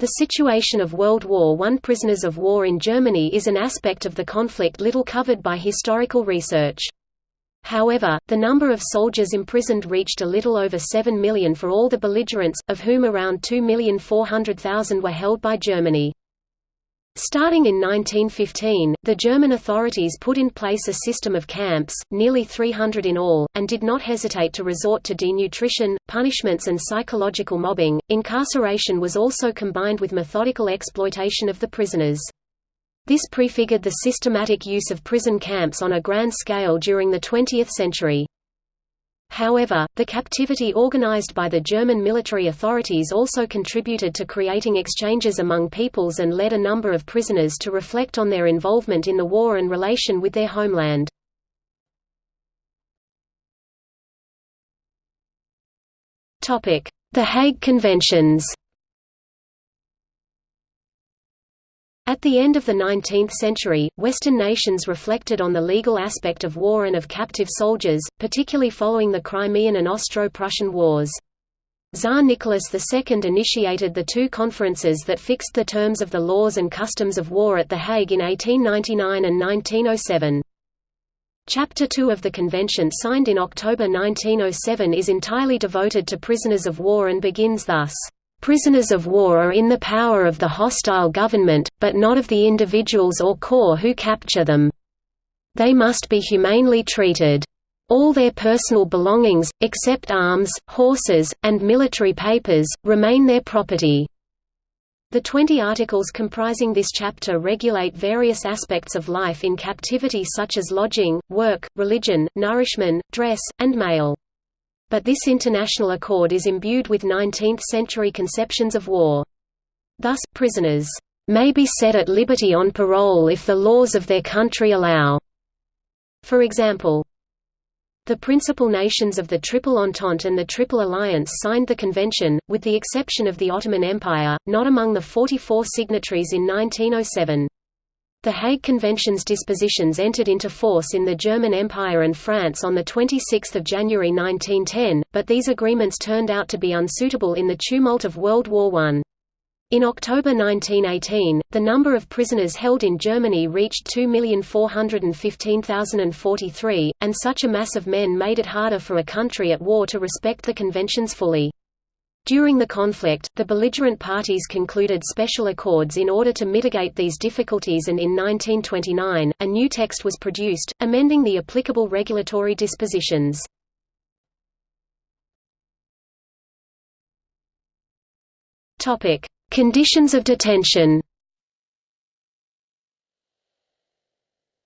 The situation of World War I prisoners of war in Germany is an aspect of the conflict little covered by historical research. However, the number of soldiers imprisoned reached a little over 7 million for all the belligerents, of whom around 2,400,000 were held by Germany. Starting in 1915, the German authorities put in place a system of camps, nearly 300 in all, and did not hesitate to resort to denutrition, punishments, and psychological mobbing. Incarceration was also combined with methodical exploitation of the prisoners. This prefigured the systematic use of prison camps on a grand scale during the 20th century. However, the captivity organized by the German military authorities also contributed to creating exchanges among peoples and led a number of prisoners to reflect on their involvement in the war and relation with their homeland. The Hague Conventions At the end of the 19th century, Western nations reflected on the legal aspect of war and of captive soldiers, particularly following the Crimean and Austro-Prussian Wars. Tsar Nicholas II initiated the two conferences that fixed the terms of the laws and customs of war at The Hague in 1899 and 1907. Chapter 2 of the convention signed in October 1907 is entirely devoted to prisoners of war and begins thus. Prisoners of war are in the power of the hostile government, but not of the individuals or corps who capture them. They must be humanely treated. All their personal belongings, except arms, horses, and military papers, remain their property. The 20 articles comprising this chapter regulate various aspects of life in captivity such as lodging, work, religion, nourishment, dress, and mail but this international accord is imbued with 19th-century conceptions of war. Thus, prisoners may be set at liberty on parole if the laws of their country allow. For example, the principal nations of the Triple Entente and the Triple Alliance signed the convention, with the exception of the Ottoman Empire, not among the 44 signatories in 1907. The Hague Convention's dispositions entered into force in the German Empire and France on 26 January 1910, but these agreements turned out to be unsuitable in the tumult of World War I. In October 1918, the number of prisoners held in Germany reached 2,415,043, and such a mass of men made it harder for a country at war to respect the conventions fully. During the conflict, the belligerent parties concluded special accords in order to mitigate these difficulties and in 1929, a new text was produced, amending the applicable regulatory dispositions. Conditions of detention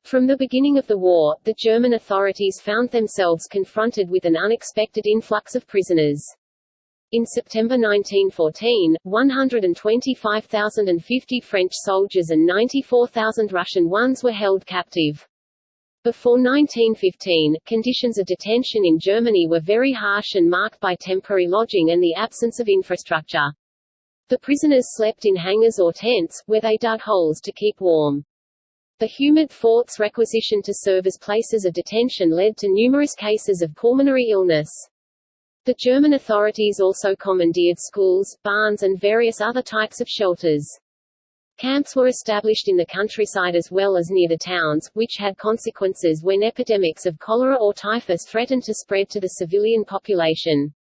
From the beginning of the war, the German authorities found themselves confronted with an unexpected influx of prisoners. In September 1914, 125,050 French soldiers and 94,000 Russian ones were held captive. Before 1915, conditions of detention in Germany were very harsh and marked by temporary lodging and the absence of infrastructure. The prisoners slept in hangars or tents, where they dug holes to keep warm. The humid forts requisitioned to serve as places of detention led to numerous cases of pulmonary illness. The German authorities also commandeered schools, barns and various other types of shelters. Camps were established in the countryside as well as near the towns, which had consequences when epidemics of cholera or typhus threatened to spread to the civilian population.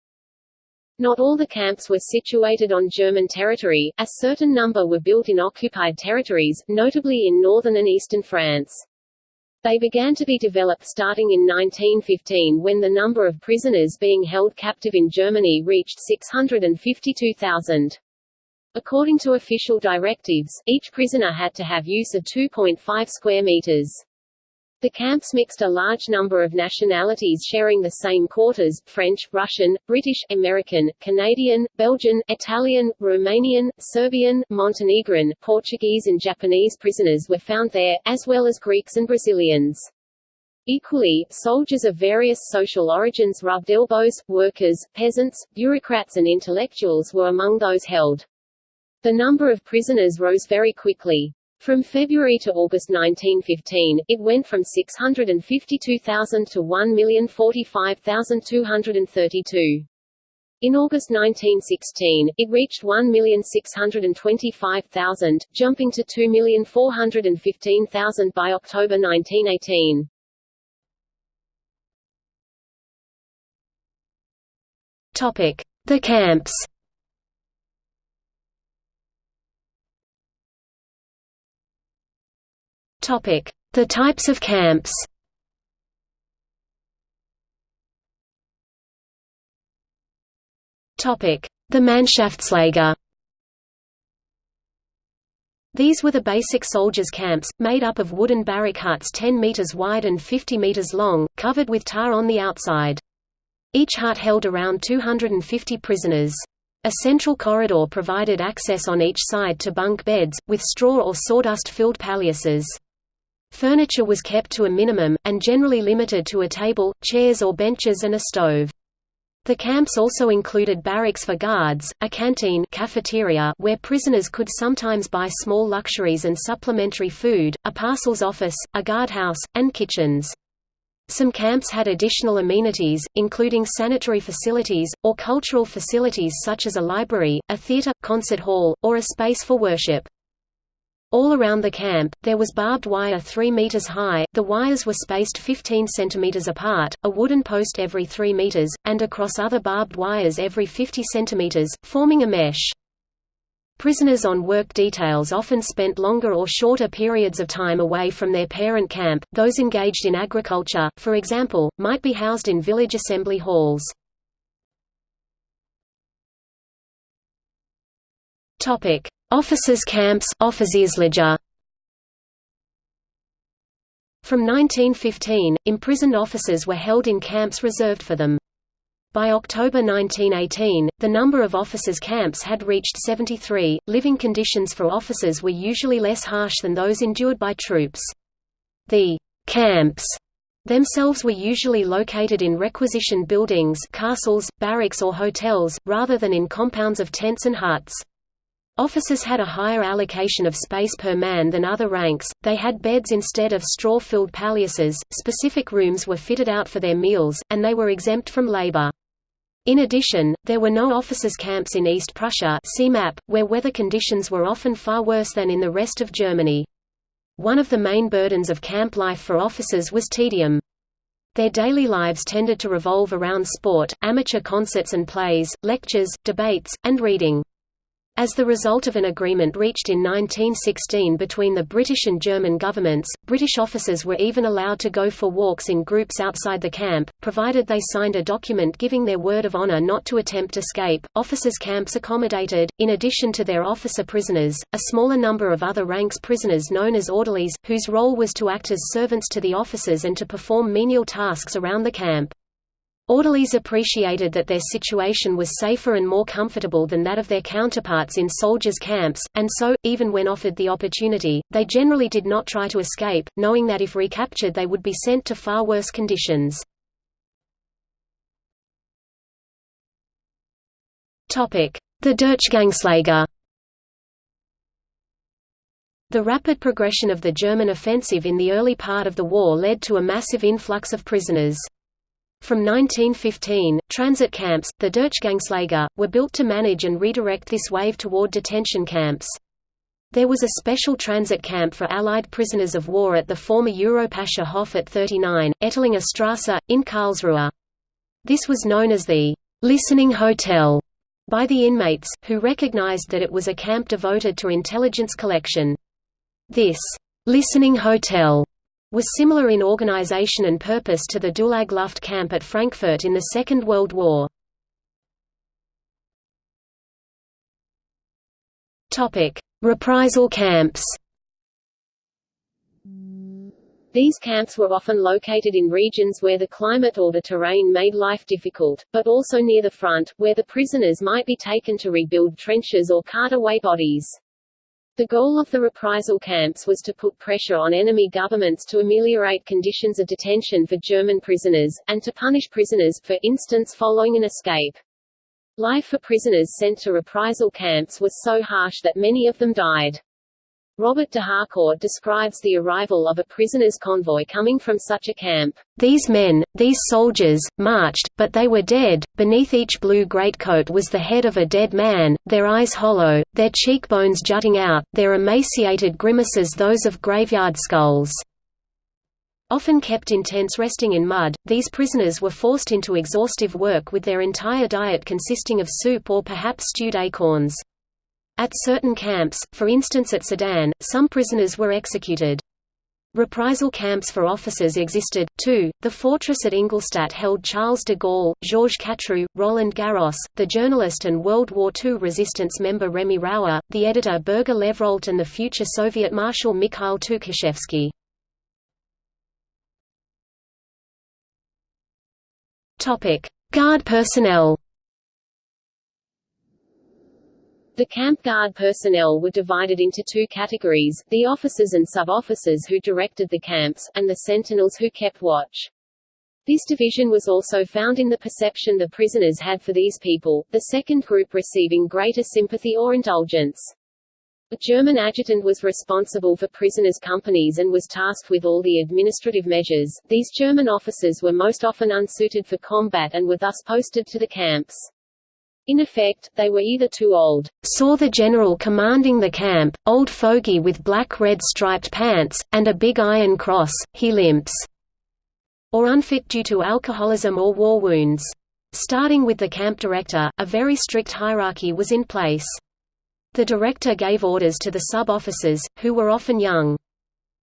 Not all the camps were situated on German territory, a certain number were built in occupied territories, notably in northern and eastern France. They began to be developed starting in 1915 when the number of prisoners being held captive in Germany reached 652,000. According to official directives, each prisoner had to have use of 2.5 square meters. The camps mixed a large number of nationalities sharing the same quarters, French, Russian, British, American, Canadian, Belgian, Italian, Romanian, Serbian, Montenegrin, Portuguese and Japanese prisoners were found there, as well as Greeks and Brazilians. Equally, soldiers of various social origins rubbed elbows, workers, peasants, bureaucrats and intellectuals were among those held. The number of prisoners rose very quickly. From February to August 1915, it went from 652,000 to 1,045,232. In August 1916, it reached 1,625,000, jumping to 2,415,000 by October 1918. Topic: The camps. The types of camps. The Mannschaftslager. These were the basic soldiers' camps, made up of wooden barrack huts 10 meters wide and 50 meters long, covered with tar on the outside. Each hut held around 250 prisoners. A central corridor provided access on each side to bunk beds, with straw or sawdust-filled paillasses. Furniture was kept to a minimum, and generally limited to a table, chairs or benches and a stove. The camps also included barracks for guards, a canteen cafeteria where prisoners could sometimes buy small luxuries and supplementary food, a parcels office, a guardhouse, and kitchens. Some camps had additional amenities, including sanitary facilities, or cultural facilities such as a library, a theater, concert hall, or a space for worship. All around the camp, there was barbed wire 3 meters high, the wires were spaced 15 centimeters apart, a wooden post every 3 meters, and across other barbed wires every 50 centimeters, forming a mesh. Prisoners on work details often spent longer or shorter periods of time away from their parent camp. Those engaged in agriculture, for example, might be housed in village assembly halls. Topic: Officers' camps. From 1915, imprisoned officers were held in camps reserved for them. By October 1918, the number of officers' camps had reached 73. Living conditions for officers were usually less harsh than those endured by troops. The camps themselves were usually located in requisitioned buildings castles, barracks or hotels, rather than in compounds of tents and huts. Officers had a higher allocation of space per man than other ranks, they had beds instead of straw-filled paillasses, specific rooms were fitted out for their meals, and they were exempt from labor. In addition, there were no officers' camps in East Prussia where weather conditions were often far worse than in the rest of Germany. One of the main burdens of camp life for officers was tedium. Their daily lives tended to revolve around sport, amateur concerts and plays, lectures, debates, and reading. As the result of an agreement reached in 1916 between the British and German governments, British officers were even allowed to go for walks in groups outside the camp, provided they signed a document giving their word of honor not to attempt escape. Officers' camps accommodated, in addition to their officer prisoners, a smaller number of other ranks prisoners known as orderlies, whose role was to act as servants to the officers and to perform menial tasks around the camp. Orderlies appreciated that their situation was safer and more comfortable than that of their counterparts in soldiers' camps, and so, even when offered the opportunity, they generally did not try to escape, knowing that if recaptured they would be sent to far worse conditions. The Durchgangslager The rapid progression of the German offensive in the early part of the war led to a massive influx of prisoners. From 1915, transit camps, the Durchgangslager, were built to manage and redirect this wave toward detention camps. There was a special transit camp for Allied prisoners of war at the former Europäischer Hof at 39, Ettlinger Strasse, in Karlsruhe. This was known as the «listening hotel» by the inmates, who recognized that it was a camp devoted to intelligence collection. This «listening hotel» was similar in organization and purpose to the Dulag Luft camp at Frankfurt in the Second World War. Reprisal camps These camps were often located in regions where the climate or the terrain made life difficult, but also near the front, where the prisoners might be taken to rebuild trenches or cart away bodies. The goal of the reprisal camps was to put pressure on enemy governments to ameliorate conditions of detention for German prisoners, and to punish prisoners, for instance following an escape. Life for prisoners sent to reprisal camps was so harsh that many of them died. Robert de Harcourt describes the arrival of a prisoners' convoy coming from such a camp. These men, these soldiers, marched, but they were dead. Beneath each blue greatcoat was the head of a dead man, their eyes hollow, their cheekbones jutting out, their emaciated grimaces those of graveyard skulls. Often kept in tents resting in mud, these prisoners were forced into exhaustive work with their entire diet consisting of soup or perhaps stewed acorns. At certain camps, for instance at Sedan, some prisoners were executed. Reprisal camps for officers existed, too. The fortress at Ingolstadt held Charles de Gaulle, Georges Catroux, Roland Garros, the journalist and World War II resistance member Remy Roure, the editor Berger Levrault, and the future Soviet Marshal Mikhail Tukhachevsky. Guard personnel The camp guard personnel were divided into two categories, the officers and sub-officers who directed the camps, and the sentinels who kept watch. This division was also found in the perception the prisoners had for these people, the second group receiving greater sympathy or indulgence. A German adjutant was responsible for prisoners' companies and was tasked with all the administrative measures. These German officers were most often unsuited for combat and were thus posted to the camps. In effect, they were either too old, saw the general commanding the camp, old fogey with black-red striped pants, and a big iron cross, he limps, or unfit due to alcoholism or war wounds. Starting with the camp director, a very strict hierarchy was in place. The director gave orders to the sub-officers, who were often young.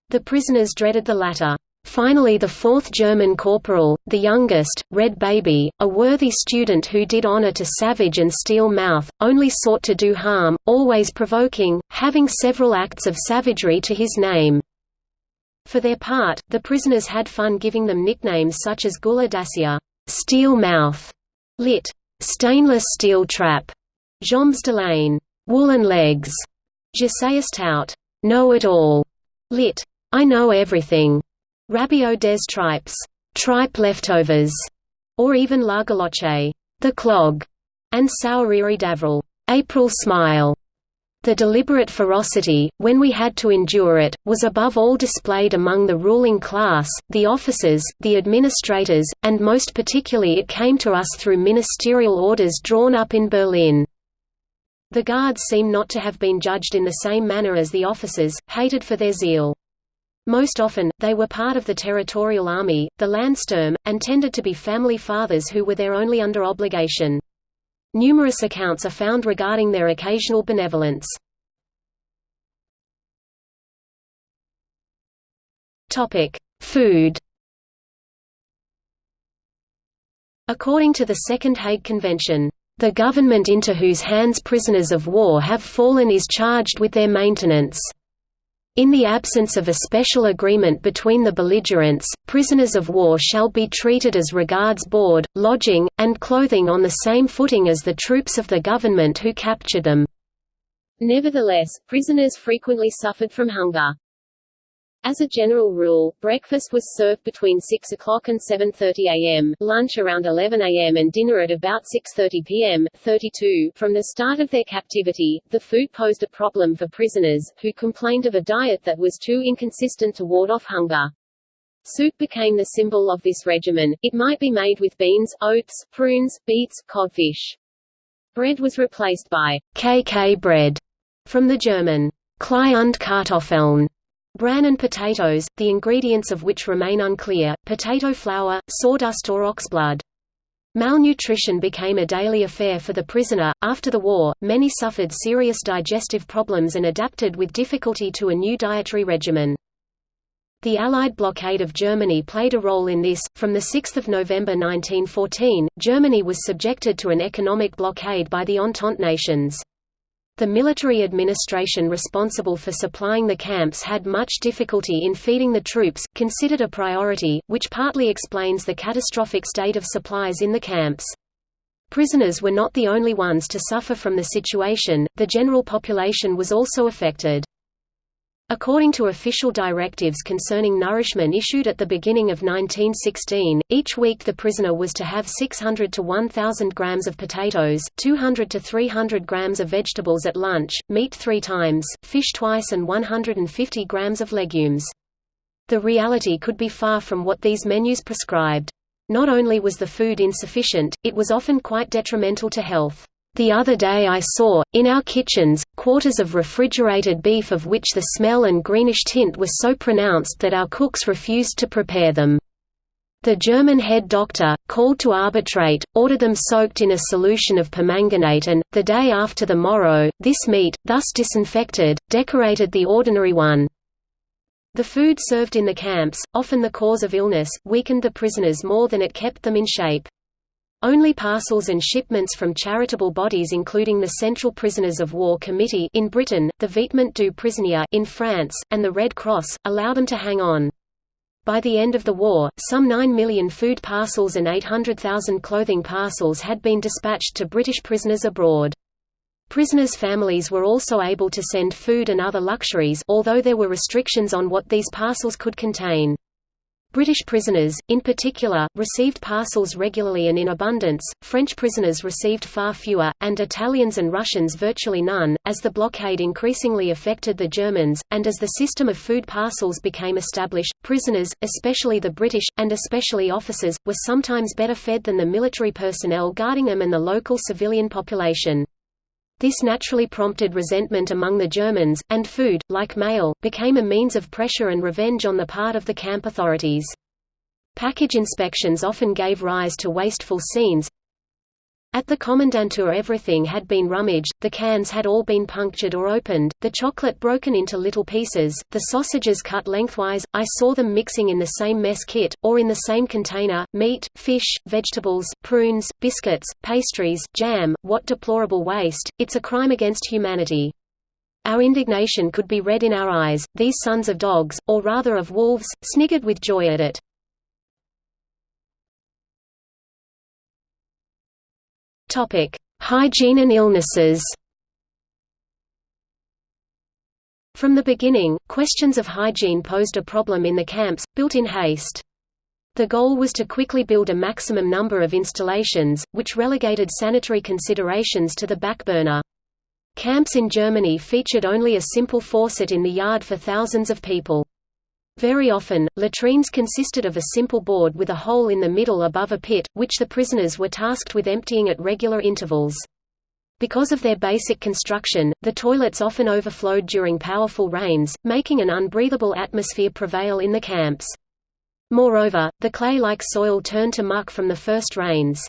The prisoners dreaded the latter. Finally the fourth German corporal, the youngest, Red Baby, a worthy student who did honor to Savage and Steel Mouth, only sought to do harm, always provoking, having several acts of savagery to his name. For their part, the prisoners had fun giving them nicknames such as Gueule d'Acier, Steel Mouth, lit. Stainless Steel Trap, Jambes de laine, Woolen Legs, Je sais tout, Know It All, lit. I Know Everything. Rabiot des tripes, tripe leftovers, or even Largaloche, the clog, and Sourire d'Avril, April smile. The deliberate ferocity, when we had to endure it, was above all displayed among the ruling class, the officers, the administrators, and most particularly it came to us through ministerial orders drawn up in Berlin. The guards seem not to have been judged in the same manner as the officers, hated for their zeal. Most often, they were part of the territorial army, the Landsturm, and tended to be family fathers who were there only under obligation. Numerous accounts are found regarding their occasional benevolence. Food According to the Second Hague Convention, "...the government into whose hands prisoners of war have fallen is charged with their maintenance." In the absence of a special agreement between the belligerents, prisoners of war shall be treated as regards board, lodging, and clothing on the same footing as the troops of the government who captured them. Nevertheless, prisoners frequently suffered from hunger. As a general rule, breakfast was served between 6 o'clock and 7.30 am, lunch around 11 am and dinner at about 6.30 pm 32. .From the start of their captivity, the food posed a problem for prisoners, who complained of a diet that was too inconsistent to ward off hunger. Soup became the symbol of this regimen, it might be made with beans, oats, prunes, beets, codfish. Bread was replaced by KK bread, from the German Klei und Kartoffeln, Bran and potatoes, the ingredients of which remain unclear, potato flour, sawdust or oxblood. Malnutrition became a daily affair for the prisoner. After the war, many suffered serious digestive problems and adapted with difficulty to a new dietary regimen. The Allied blockade of Germany played a role in this. From 6 November 1914, Germany was subjected to an economic blockade by the Entente nations. The military administration responsible for supplying the camps had much difficulty in feeding the troops, considered a priority, which partly explains the catastrophic state of supplies in the camps. Prisoners were not the only ones to suffer from the situation, the general population was also affected. According to official directives concerning nourishment issued at the beginning of 1916, each week the prisoner was to have 600 to 1,000 grams of potatoes, 200 to 300 grams of vegetables at lunch, meat three times, fish twice and 150 grams of legumes. The reality could be far from what these menus prescribed. Not only was the food insufficient, it was often quite detrimental to health. The other day I saw, in our kitchens, quarters of refrigerated beef of which the smell and greenish tint were so pronounced that our cooks refused to prepare them. The German head doctor, called to arbitrate, ordered them soaked in a solution of permanganate and, the day after the morrow, this meat, thus disinfected, decorated the ordinary one. The food served in the camps, often the cause of illness, weakened the prisoners more than it kept them in shape. Only parcels and shipments from charitable bodies including the Central Prisoners of War Committee in Britain, the Vêtement du Prisonnier in France, and the Red Cross, allow them to hang on. By the end of the war, some 9 million food parcels and 800,000 clothing parcels had been dispatched to British prisoners abroad. Prisoners' families were also able to send food and other luxuries although there were restrictions on what these parcels could contain. British prisoners, in particular, received parcels regularly and in abundance, French prisoners received far fewer, and Italians and Russians virtually none, as the blockade increasingly affected the Germans, and as the system of food parcels became established, prisoners, especially the British, and especially officers, were sometimes better fed than the military personnel guarding them and the local civilian population. This naturally prompted resentment among the Germans, and food, like mail, became a means of pressure and revenge on the part of the camp authorities. Package inspections often gave rise to wasteful scenes, at the commandantur everything had been rummaged, the cans had all been punctured or opened, the chocolate broken into little pieces, the sausages cut lengthwise, I saw them mixing in the same mess kit, or in the same container, meat, fish, vegetables, prunes, biscuits, pastries, jam, what deplorable waste, it's a crime against humanity. Our indignation could be read in our eyes, these sons of dogs, or rather of wolves, sniggered with joy at it. Topic: Hygiene and illnesses. From the beginning, questions of hygiene posed a problem in the camps, built in haste. The goal was to quickly build a maximum number of installations, which relegated sanitary considerations to the back burner. Camps in Germany featured only a simple faucet in the yard for thousands of people. Very often, latrines consisted of a simple board with a hole in the middle above a pit, which the prisoners were tasked with emptying at regular intervals. Because of their basic construction, the toilets often overflowed during powerful rains, making an unbreathable atmosphere prevail in the camps. Moreover, the clay-like soil turned to muck from the first rains.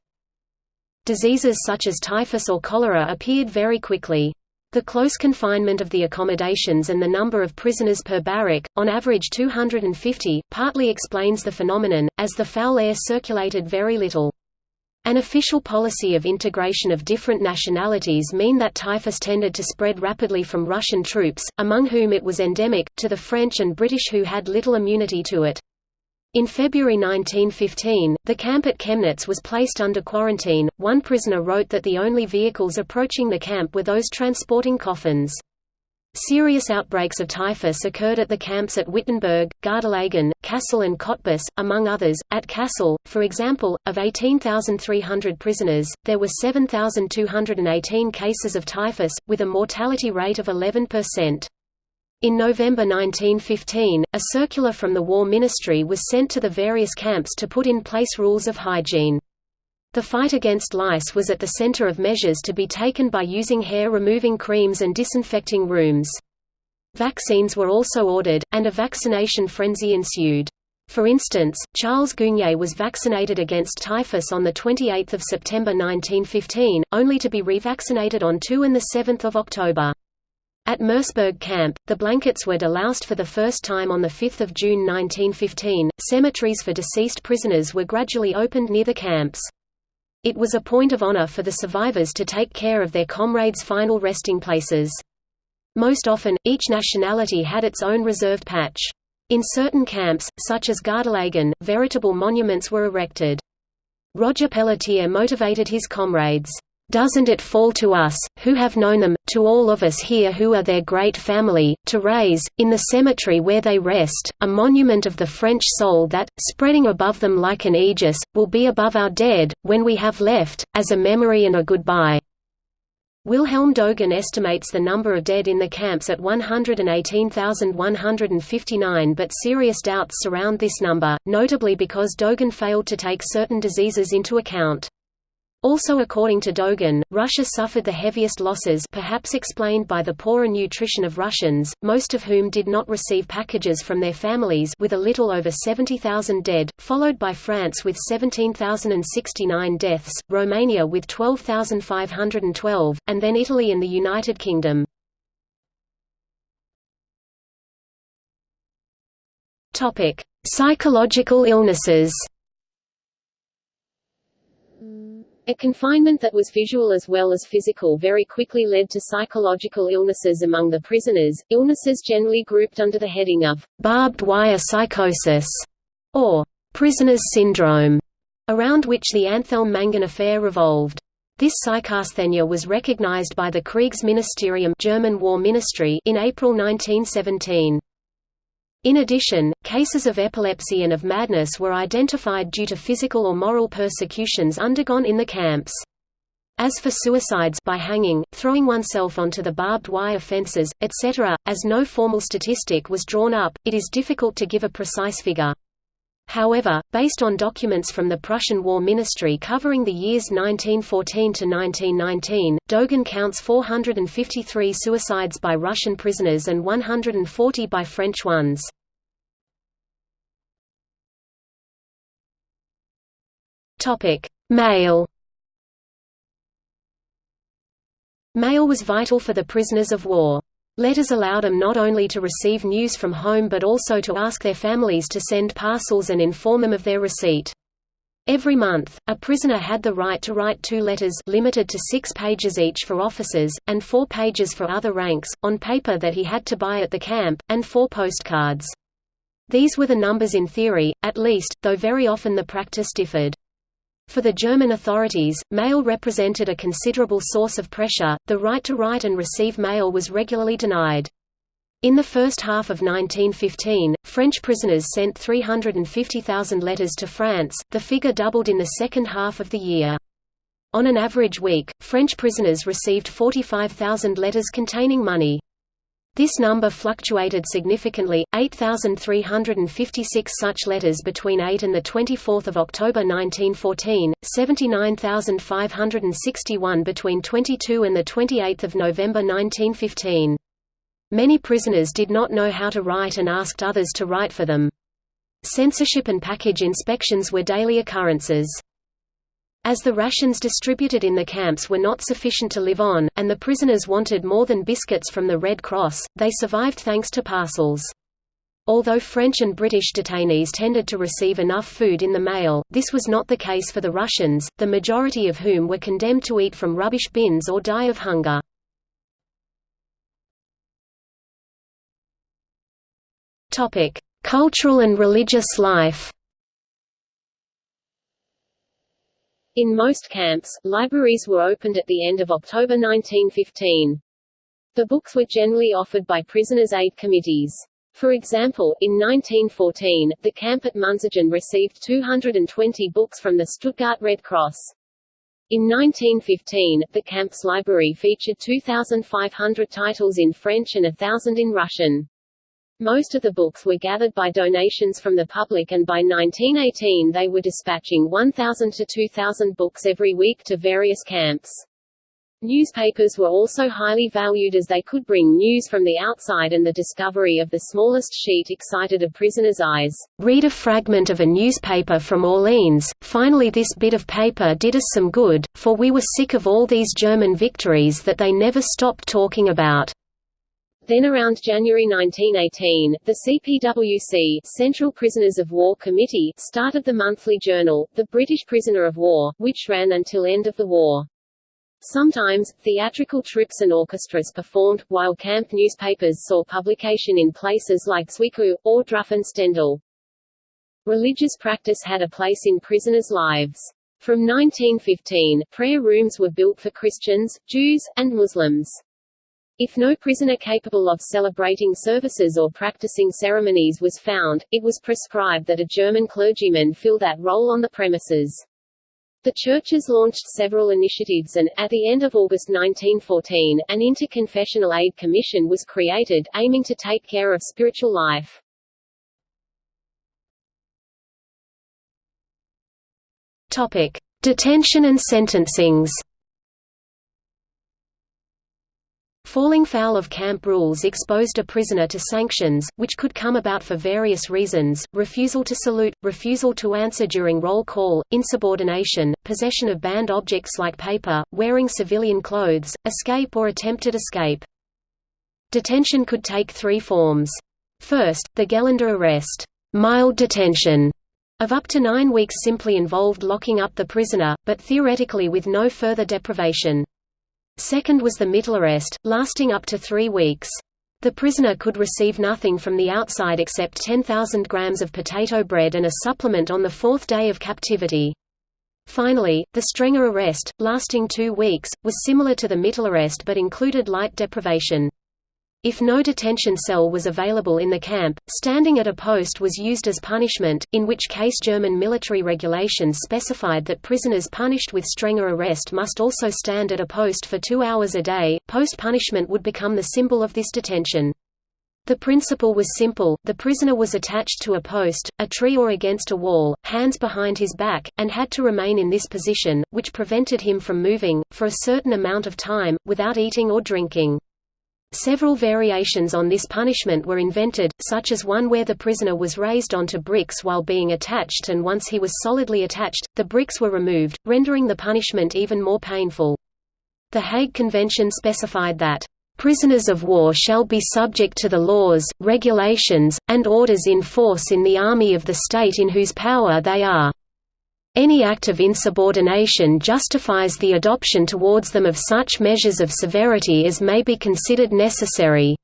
Diseases such as typhus or cholera appeared very quickly. The close confinement of the accommodations and the number of prisoners per barrack, on average 250, partly explains the phenomenon, as the foul air circulated very little. An official policy of integration of different nationalities mean that typhus tended to spread rapidly from Russian troops, among whom it was endemic, to the French and British who had little immunity to it. In February 1915, the camp at Chemnitz was placed under quarantine. One prisoner wrote that the only vehicles approaching the camp were those transporting coffins. Serious outbreaks of typhus occurred at the camps at Wittenberg, Gardelegen, Kassel and Cottbus, among others. At Kassel, for example, of 18,300 prisoners, there were 7,218 cases of typhus, with a mortality rate of 11%. In November 1915, a circular from the War Ministry was sent to the various camps to put in place rules of hygiene. The fight against lice was at the center of measures to be taken by using hair-removing creams and disinfecting rooms. Vaccines were also ordered, and a vaccination frenzy ensued. For instance, Charles Gueugnier was vaccinated against typhus on 28 September 1915, only to be revaccinated on 2 and 7 October. At Merseburg camp, the blankets were deloused for the first time on 5 June 1915. Cemeteries for deceased prisoners were gradually opened near the camps. It was a point of honor for the survivors to take care of their comrades' final resting places. Most often, each nationality had its own reserved patch. In certain camps, such as Gardelegen, veritable monuments were erected. Roger Pelletier motivated his comrades. Doesn't it fall to us, who have known them, to all of us here who are their great family, to raise, in the cemetery where they rest, a monument of the French soul that, spreading above them like an aegis, will be above our dead, when we have left, as a memory and a goodbye." Wilhelm Doegen estimates the number of dead in the camps at 118,159 but serious doubts surround this number, notably because Doegen failed to take certain diseases into account. Also according to Doegen, Russia suffered the heaviest losses perhaps explained by the poorer nutrition of Russians, most of whom did not receive packages from their families with a little over 70,000 dead, followed by France with 17,069 deaths, Romania with 12,512, and then Italy and the United Kingdom. Psychological illnesses a confinement that was visual as well as physical very quickly led to psychological illnesses among the prisoners, illnesses generally grouped under the heading of barbed wire psychosis or prisoner's syndrome, around which the Anthelme-Mangin affair revolved. This psychasthenia was recognized by the Kriegsministerium German War Ministry in April 1917. In addition, cases of epilepsy and of madness were identified due to physical or moral persecutions undergone in the camps. As for suicides by hanging, throwing oneself onto the barbed wire fences, etc., as no formal statistic was drawn up, it is difficult to give a precise figure. However, based on documents from the Prussian War Ministry covering the years 1914 to 1919, Doegen counts 453 suicides by Russian prisoners and 140 by French ones. Topic: Mail Mail was vital for the prisoners of war. Letters allowed them not only to receive news from home but also to ask their families to send parcels and inform them of their receipt. Every month, a prisoner had the right to write two letters limited to six pages each for officers, and four pages for other ranks, on paper that he had to buy at the camp, and four postcards. These were the numbers in theory, at least, though very often the practice differed. For the German authorities, mail represented a considerable source of pressure, the right to write and receive mail was regularly denied. In the first half of 1915, French prisoners sent 350,000 letters to France, the figure doubled in the second half of the year. On an average week, French prisoners received 45,000 letters containing money. This number fluctuated significantly, 8,356 such letters between 8 and 24 October 1914, 79,561 between 22 and 28 November 1915. Many prisoners did not know how to write and asked others to write for them. Censorship and package inspections were daily occurrences. As the rations distributed in the camps were not sufficient to live on, and the prisoners wanted more than biscuits from the Red Cross, they survived thanks to parcels. Although French and British detainees tended to receive enough food in the mail, this was not the case for the Russians, the majority of whom were condemned to eat from rubbish bins or die of hunger. Cultural and religious life In most camps, libraries were opened at the end of October 1915. The books were generally offered by prisoners' aid committees. For example, in 1914, the camp at Münsingen received 220 books from the Stuttgart Red Cross. In 1915, the camp's library featured 2,500 titles in French and thousand in Russian. Most of the books were gathered by donations from the public and by 1918 they were dispatching 1,000 to 2,000 books every week to various camps. Newspapers were also highly valued as they could bring news from the outside and the discovery of the smallest sheet excited a prisoner's eyes. Read a fragment of a newspaper from Orleans, finally this bit of paper did us some good, for we were sick of all these German victories that they never stopped talking about. Then around January 1918, the CPWC Central Prisoners of War Committee started the monthly journal, The British Prisoner of War, which ran until end of the war. Sometimes, theatrical trips and orchestras performed, while camp newspapers saw publication in places like Zwickau, or Stendal. Religious practice had a place in prisoners' lives. From 1915, prayer rooms were built for Christians, Jews, and Muslims. If no prisoner capable of celebrating services or practicing ceremonies was found, it was prescribed that a German clergyman fill that role on the premises. The churches launched several initiatives and, at the end of August 1914, an Interconfessional Aid Commission was created, aiming to take care of spiritual life. Topic: Detention and sentencings. Falling foul of camp rules exposed a prisoner to sanctions, which could come about for various reasons, refusal to salute, refusal to answer during roll call, insubordination, possession of banned objects like paper, wearing civilian clothes, escape or attempted escape. Detention could take three forms. First, the Gelinder arrest mild detention", of up to nine weeks simply involved locking up the prisoner, but theoretically with no further deprivation. Second was the Mittelarrest, lasting up to three weeks. The prisoner could receive nothing from the outside except 10,000 grams of potato bread and a supplement on the fourth day of captivity. Finally, the strenger arrest, lasting two weeks, was similar to the Mittelarrest but included light deprivation. If no detention cell was available in the camp, standing at a post was used as punishment, in which case German military regulations specified that prisoners punished with strenger arrest must also stand at a post for two hours a day. Post punishment would become the symbol of this detention. The principle was simple, the prisoner was attached to a post, a tree or against a wall, hands behind his back, and had to remain in this position, which prevented him from moving, for a certain amount of time, without eating or drinking. Several variations on this punishment were invented, such as one where the prisoner was raised onto bricks while being attached and once he was solidly attached, the bricks were removed, rendering the punishment even more painful. The Hague Convention specified that, "...prisoners of war shall be subject to the laws, regulations, and orders in force in the army of the state in whose power they are." Any act of insubordination justifies the adoption towards them of such measures of severity as may be considered necessary.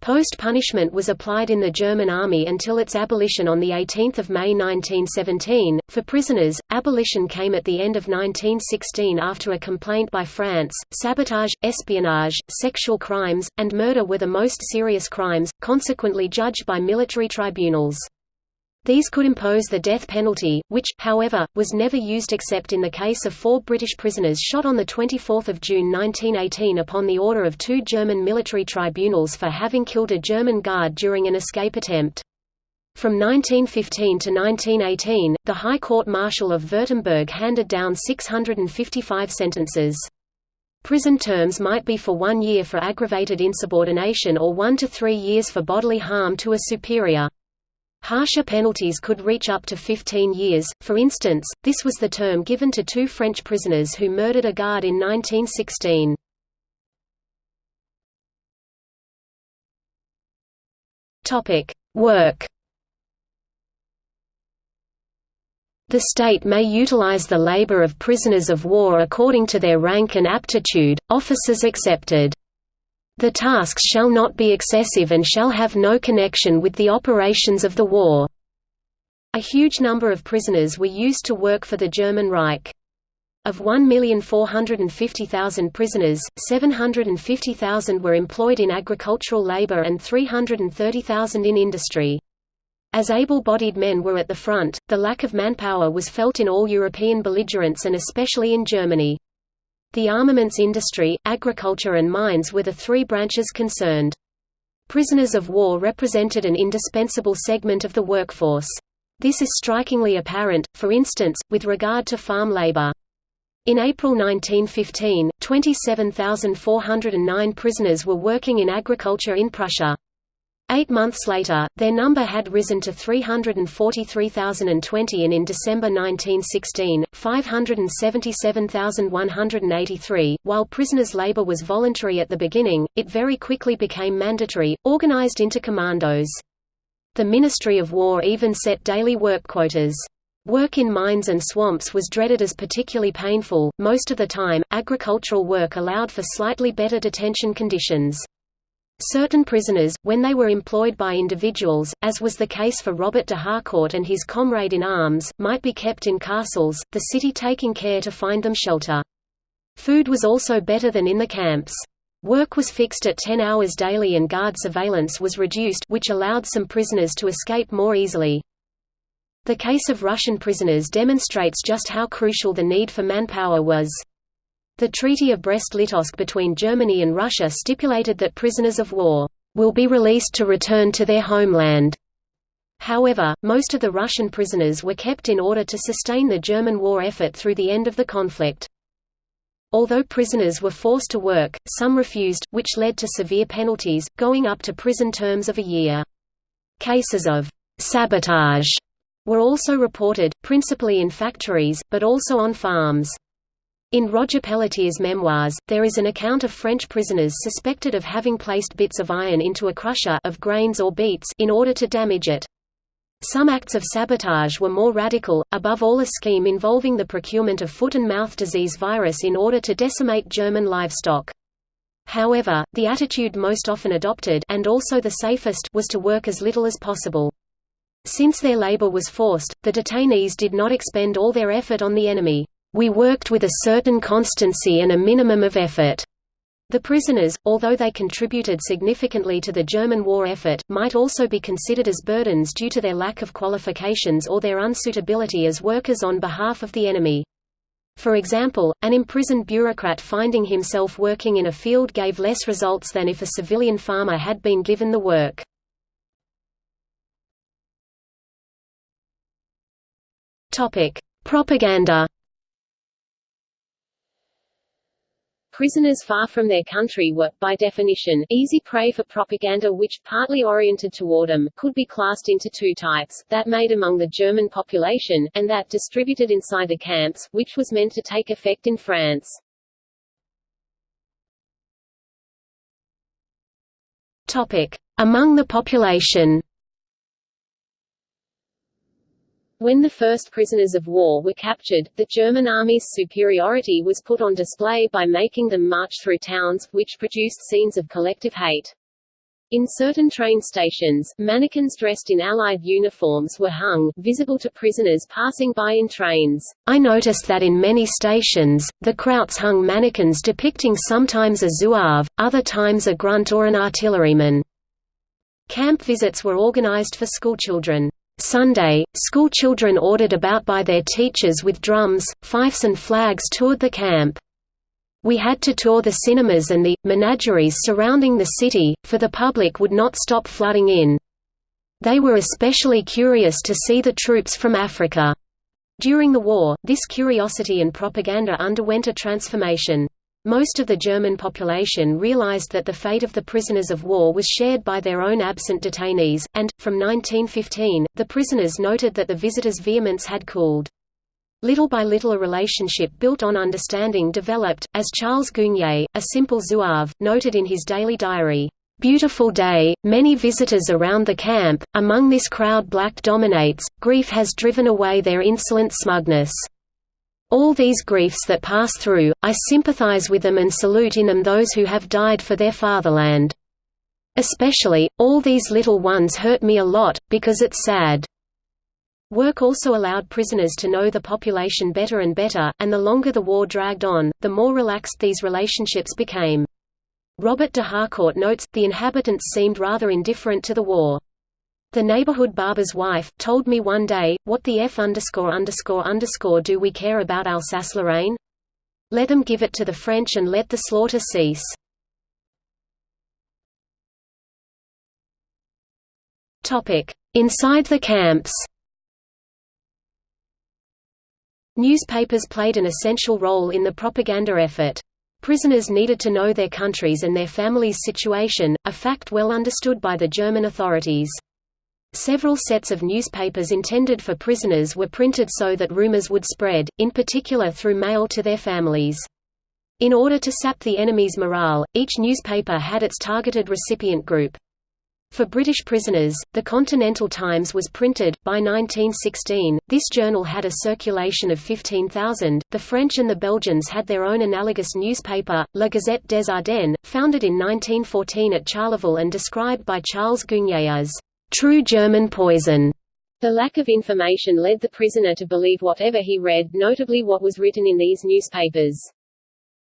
Post-punishment was applied in the German army until its abolition on 18 May 1917. For prisoners, abolition came at the end of 1916 after a complaint by France. Sabotage, espionage, sexual crimes, and murder were the most serious crimes, consequently judged by military tribunals. These could impose the death penalty, which, however, was never used except in the case of four British prisoners shot on 24 June 1918 upon the order of two German military tribunals for having killed a German guard during an escape attempt. From 1915 to 1918, the High Court Martial of Württemberg handed down 655 sentences. Prison terms might be for one year for aggravated insubordination or one to three years for bodily harm to a superior. Harsher penalties could reach up to 15 years, for instance, this was the term given to two French prisoners who murdered a guard in 1916. Work The state may utilize the labor of prisoners of war according to their rank and aptitude, officers excepted. The tasks shall not be excessive and shall have no connection with the operations of the war. A huge number of prisoners were used to work for the German Reich. Of 1,450,000 prisoners, 750,000 were employed in agricultural labor and 330,000 in industry. As able-bodied men were at the front, the lack of manpower was felt in all European belligerents and especially in Germany. The armaments industry, agriculture and mines were the three branches concerned. Prisoners of war represented an indispensable segment of the workforce. This is strikingly apparent, for instance, with regard to farm labor. In April 1915, 27,409 prisoners were working in agriculture in Prussia. Eight months later, their number had risen to 343,020 and in December 1916, 577,183. While prisoners' labor was voluntary at the beginning, it very quickly became mandatory, organized into commandos. The Ministry of War even set daily work quotas. Work in mines and swamps was dreaded as particularly painful. Most of the time, agricultural work allowed for slightly better detention conditions. Certain prisoners, when they were employed by individuals, as was the case for Robert de Harcourt and his comrade in arms, might be kept in castles, the city taking care to find them shelter. Food was also better than in the camps. Work was fixed at 10 hours daily and guard surveillance was reduced which allowed some prisoners to escape more easily. The case of Russian prisoners demonstrates just how crucial the need for manpower was. The Treaty of Brest-Litovsk between Germany and Russia stipulated that prisoners of war will be released to return to their homeland. However, most of the Russian prisoners were kept in order to sustain the German war effort through the end of the conflict. Although prisoners were forced to work, some refused, which led to severe penalties, going up to prison terms of a year. Cases of sabotage were also reported, principally in factories, but also on farms. In Roger Pelletier's memoirs, there is an account of French prisoners suspected of having placed bits of iron into a crusher of grains or beets in order to damage it. Some acts of sabotage were more radical, above all a scheme involving the procurement of foot and mouth disease virus in order to decimate German livestock. However, the attitude most often adopted and also the safest was to work as little as possible. Since their labor was forced, the detainees did not expend all their effort on the enemy. We worked with a certain constancy and a minimum of effort. The prisoners, although they contributed significantly to the German war effort, might also be considered as burdens due to their lack of qualifications or their unsuitability as workers on behalf of the enemy. For example, an imprisoned bureaucrat finding himself working in a field gave less results than if a civilian farmer had been given the work. Propaganda Prisoners far from their country were, by definition, easy prey for propaganda which, partly oriented toward them, could be classed into two types, that made among the German population, and that distributed inside the camps, which was meant to take effect in France. Topic. Among the population When the first prisoners of war were captured, the German army's superiority was put on display by making them march through towns, which produced scenes of collective hate. In certain train stations, mannequins dressed in Allied uniforms were hung, visible to prisoners passing by in trains. I noticed that in many stations, the Krauts hung mannequins depicting sometimes a zouave, other times a grunt or an artilleryman. Camp visits were organized for schoolchildren. Sunday, schoolchildren ordered about by their teachers with drums, fifes and flags toured the camp. We had to tour the cinemas and the menageries surrounding the city, for the public would not stop flooding in. They were especially curious to see the troops from Africa. During the war, this curiosity and propaganda underwent a transformation. Most of the German population realized that the fate of the prisoners of war was shared by their own absent detainees, and, from 1915, the prisoners noted that the visitors' vehemence had cooled. Little by little a relationship built on understanding developed, as Charles Gueugnier, a simple zouave, noted in his daily diary, "...beautiful day, many visitors around the camp, among this crowd black dominates, grief has driven away their insolent smugness." All these griefs that pass through, I sympathize with them and salute in them those who have died for their fatherland. Especially, all these little ones hurt me a lot, because it's sad. Work also allowed prisoners to know the population better and better, and the longer the war dragged on, the more relaxed these relationships became. Robert de Harcourt notes, the inhabitants seemed rather indifferent to the war. The neighborhood barber's wife, told me one day, what the F underscore underscore underscore do we care about Alsace-Lorraine? Let them give it to the French and let the slaughter cease. Inside the camps Newspapers played an essential role in the propaganda effort. Prisoners needed to know their country's and their families' situation, a fact well understood by the German authorities. Several sets of newspapers intended for prisoners were printed so that rumors would spread, in particular through mail to their families. In order to sap the enemy's morale, each newspaper had its targeted recipient group. For British prisoners, the Continental Times was printed. By 1916, this journal had a circulation of 15,000. The French and the Belgians had their own analogous newspaper, La Gazette des Ardennes, founded in 1914 at Charleville and described by Charles Gueugnier as true German poison. The lack of information led the prisoner to believe whatever he read, notably what was written in these newspapers.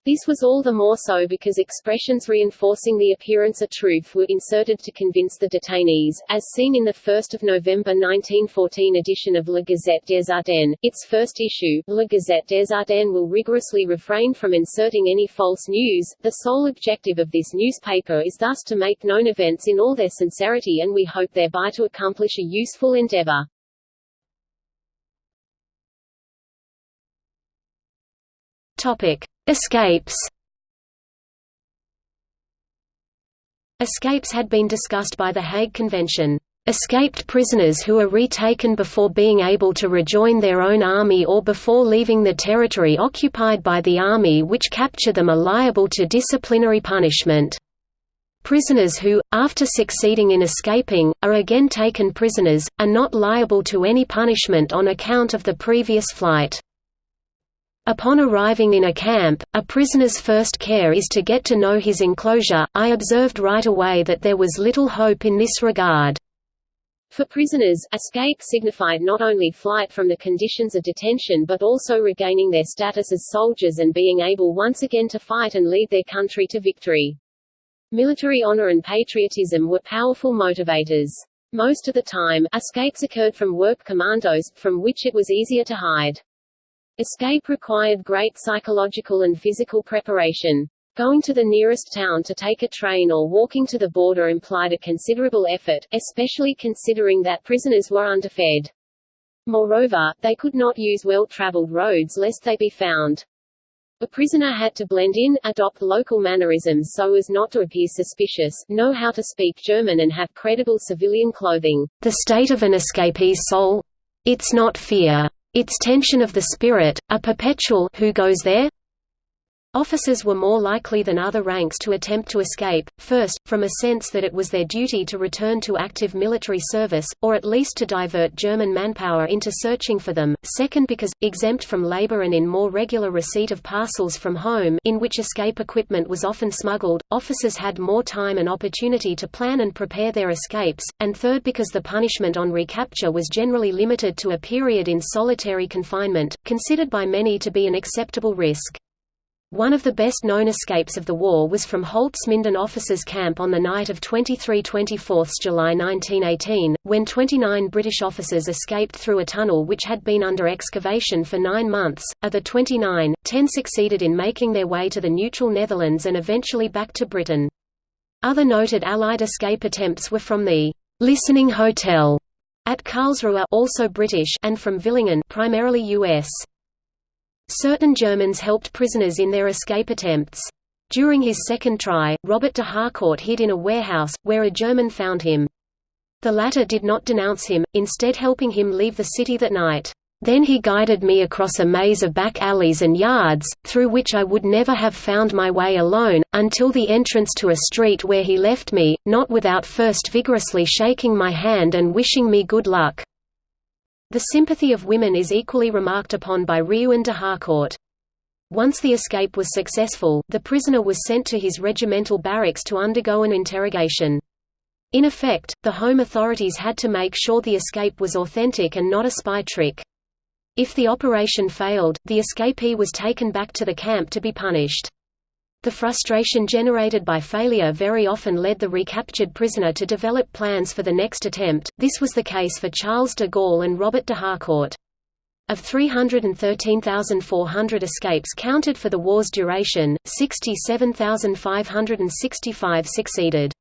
This was all the more so because expressions reinforcing the appearance of truth were inserted to convince the detainees, as seen in the 1 November 1914 edition of La Gazette des Ardennes. Its first issue, La Gazette des Ardennes will rigorously refrain from inserting any false news. The sole objective of this newspaper is thus to make known events in all their sincerity and we hope thereby to accomplish a useful endeavor. Topic. Escapes Escapes had been discussed by the Hague Convention. Escaped prisoners who are retaken before being able to rejoin their own army or before leaving the territory occupied by the army which capture them are liable to disciplinary punishment. Prisoners who, after succeeding in escaping, are again taken prisoners, are not liable to any punishment on account of the previous flight. Upon arriving in a camp, a prisoner's first care is to get to know his enclosure. I observed right away that there was little hope in this regard. For prisoners, escape signified not only flight from the conditions of detention but also regaining their status as soldiers and being able once again to fight and lead their country to victory. Military honor and patriotism were powerful motivators. Most of the time, escapes occurred from work commandos, from which it was easier to hide. Escape required great psychological and physical preparation. Going to the nearest town to take a train or walking to the border implied a considerable effort, especially considering that prisoners were underfed. Moreover, they could not use well-traveled roads lest they be found. A prisoner had to blend in, adopt local mannerisms so as not to appear suspicious, know how to speak German and have credible civilian clothing. The state of an escapee's soul? It's not fear. Its tension of the spirit, a perpetual who goes there? Officers were more likely than other ranks to attempt to escape, first, from a sense that it was their duty to return to active military service, or at least to divert German manpower into searching for them, second because, exempt from labor and in more regular receipt of parcels from home in which escape equipment was often smuggled, officers had more time and opportunity to plan and prepare their escapes, and third because the punishment on recapture was generally limited to a period in solitary confinement, considered by many to be an acceptable risk. One of the best-known escapes of the war was from Holzminden officers' camp on the night of 23–24 July 1918, when 29 British officers escaped through a tunnel which had been under excavation for nine months. Of the 29, 10 succeeded in making their way to the neutral Netherlands and eventually back to Britain. Other noted Allied escape attempts were from the «Listening Hotel» at Karlsruhe also British and from Villingen primarily US. Certain Germans helped prisoners in their escape attempts. During his second try, Robert de Harcourt hid in a warehouse, where a German found him. The latter did not denounce him, instead helping him leave the city that night. Then he guided me across a maze of back alleys and yards, through which I would never have found my way alone, until the entrance to a street where he left me, not without first vigorously shaking my hand and wishing me good luck. The sympathy of women is equally remarked upon by Riou and de Harcourt. Once the escape was successful, the prisoner was sent to his regimental barracks to undergo an interrogation. In effect, the home authorities had to make sure the escape was authentic and not a spy trick. If the operation failed, the escapee was taken back to the camp to be punished. The frustration generated by failure very often led the recaptured prisoner to develop plans for the next attempt, this was the case for Charles de Gaulle and Robert de Harcourt. Of 313,400 escapes counted for the war's duration, 67,565 succeeded.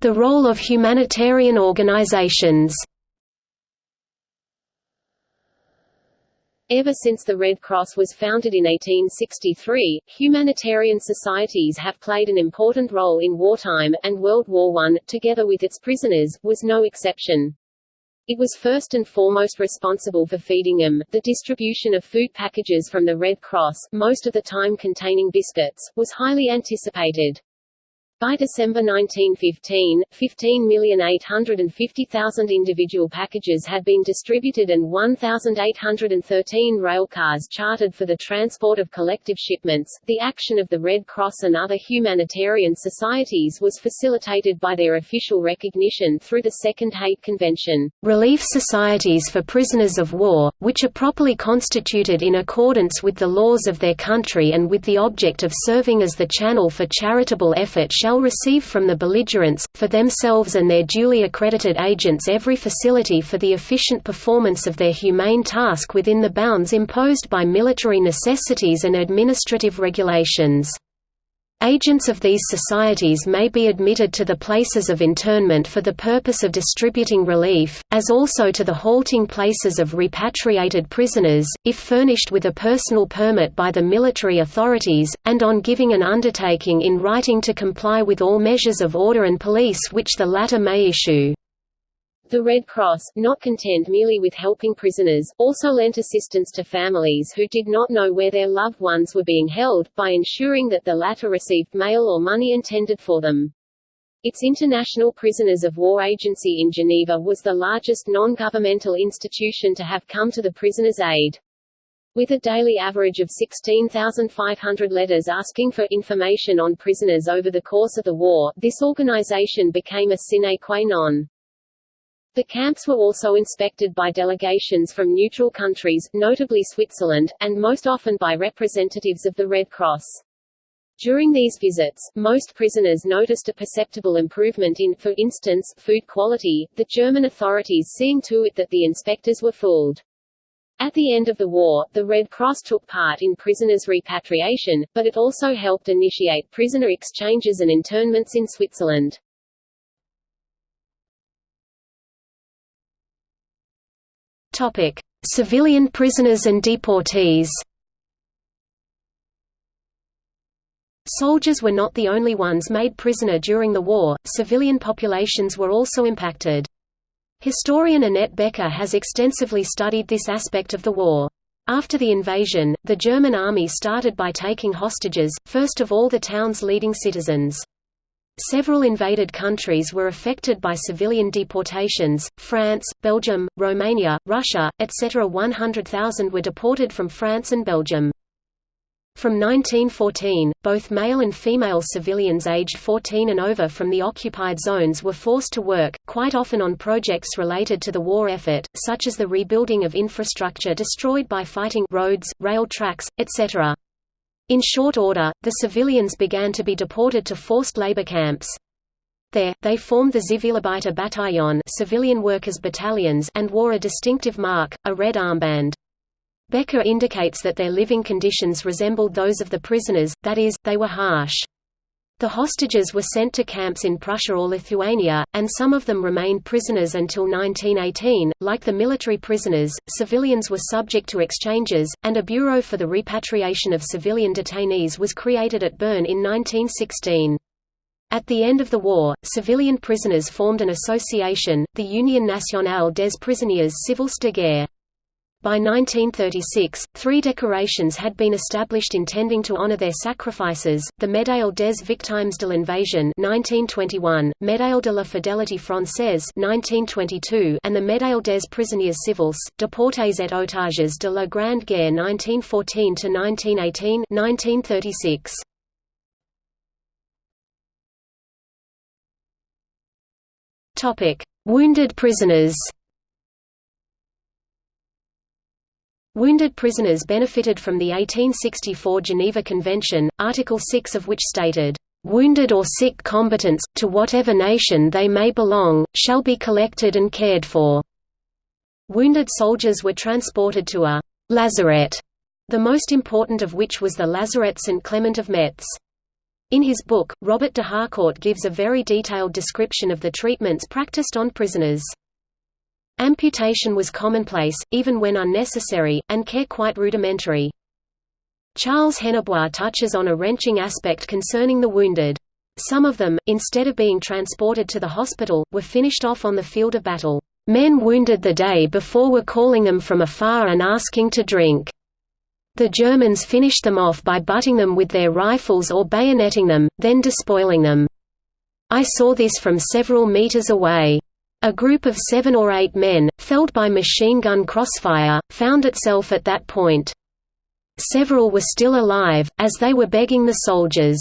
The role of humanitarian organizations Ever since the Red Cross was founded in 1863, humanitarian societies have played an important role in wartime, and World War I, together with its prisoners, was no exception. It was first and foremost responsible for feeding them. The distribution of food packages from the Red Cross, most of the time containing biscuits, was highly anticipated. By December 1915, 15,850,000 individual packages had been distributed and 1,813 railcars chartered for the transport of collective shipments. The action of the Red Cross and other humanitarian societies was facilitated by their official recognition through the Second Hague Convention. Relief societies for prisoners of war, which are properly constituted in accordance with the laws of their country and with the object of serving as the channel for charitable effort shall shall receive from the belligerents, for themselves and their duly accredited agents every facility for the efficient performance of their humane task within the bounds imposed by military necessities and administrative regulations. Agents of these societies may be admitted to the places of internment for the purpose of distributing relief, as also to the halting places of repatriated prisoners, if furnished with a personal permit by the military authorities, and on giving an undertaking in writing to comply with all measures of order and police which the latter may issue. The Red Cross, not content merely with helping prisoners, also lent assistance to families who did not know where their loved ones were being held, by ensuring that the latter received mail or money intended for them. Its International Prisoners of War Agency in Geneva was the largest non-governmental institution to have come to the prisoners' aid. With a daily average of 16,500 letters asking for information on prisoners over the course of the war, this organization became a sine qua non. The camps were also inspected by delegations from neutral countries, notably Switzerland, and most often by representatives of the Red Cross. During these visits, most prisoners noticed a perceptible improvement in, for instance, food quality, the German authorities seeing to it that the inspectors were fooled. At the end of the war, the Red Cross took part in prisoners' repatriation, but it also helped initiate prisoner exchanges and internments in Switzerland. Topic: Civilian prisoners and deportees. Soldiers were not the only ones made prisoner during the war, civilian populations were also impacted. Historian Annette Becker has extensively studied this aspect of the war. After the invasion, the German army started by taking hostages, first of all the town's leading citizens. Several invaded countries were affected by civilian deportations, France, Belgium, Romania, Russia, etc. 100,000 were deported from France and Belgium. From 1914, both male and female civilians aged 14 and over from the occupied zones were forced to work, quite often on projects related to the war effort, such as the rebuilding of infrastructure destroyed by fighting roads, rail tracks, etc. In short order, the civilians began to be deported to forced labor camps. There, they formed the Zivilarbeiter Bataillon civilian workers battalions and wore a distinctive mark, a red armband. Becker indicates that their living conditions resembled those of the prisoners, that is, they were harsh. The hostages were sent to camps in Prussia or Lithuania, and some of them remained prisoners until 1918. Like the military prisoners, civilians were subject to exchanges, and a Bureau for the Repatriation of Civilian Detainees was created at Bern in 1916. At the end of the war, civilian prisoners formed an association, the Union Nationale des Prisonniers Civils de Guerre. By 1936, three decorations had been established intending to honor their sacrifices, the Médaille des Victimes de l'Invasion 1921, Médaille de la Fidélité Française 1922, and the Médaille des Prisonniers Civils, Déportés et Otages de la Grande Guerre 1914–1918 1936. Wounded prisoners Wounded prisoners benefited from the 1864 Geneva Convention, Article 6 of which stated, "...wounded or sick combatants, to whatever nation they may belong, shall be collected and cared for." Wounded soldiers were transported to a «lazaret», the most important of which was the Lazaret St. Clement of Metz. In his book, Robert de Harcourt gives a very detailed description of the treatments practiced on prisoners. Amputation was commonplace, even when unnecessary, and care quite rudimentary. Charles Hennebois touches on a wrenching aspect concerning the wounded. Some of them, instead of being transported to the hospital, were finished off on the field of battle. Men wounded the day before were calling them from afar and asking to drink. The Germans finished them off by butting them with their rifles or bayoneting them, then despoiling them. I saw this from several meters away. A group of seven or eight men, felled by machine gun crossfire, found itself at that point. Several were still alive, as they were begging the soldiers.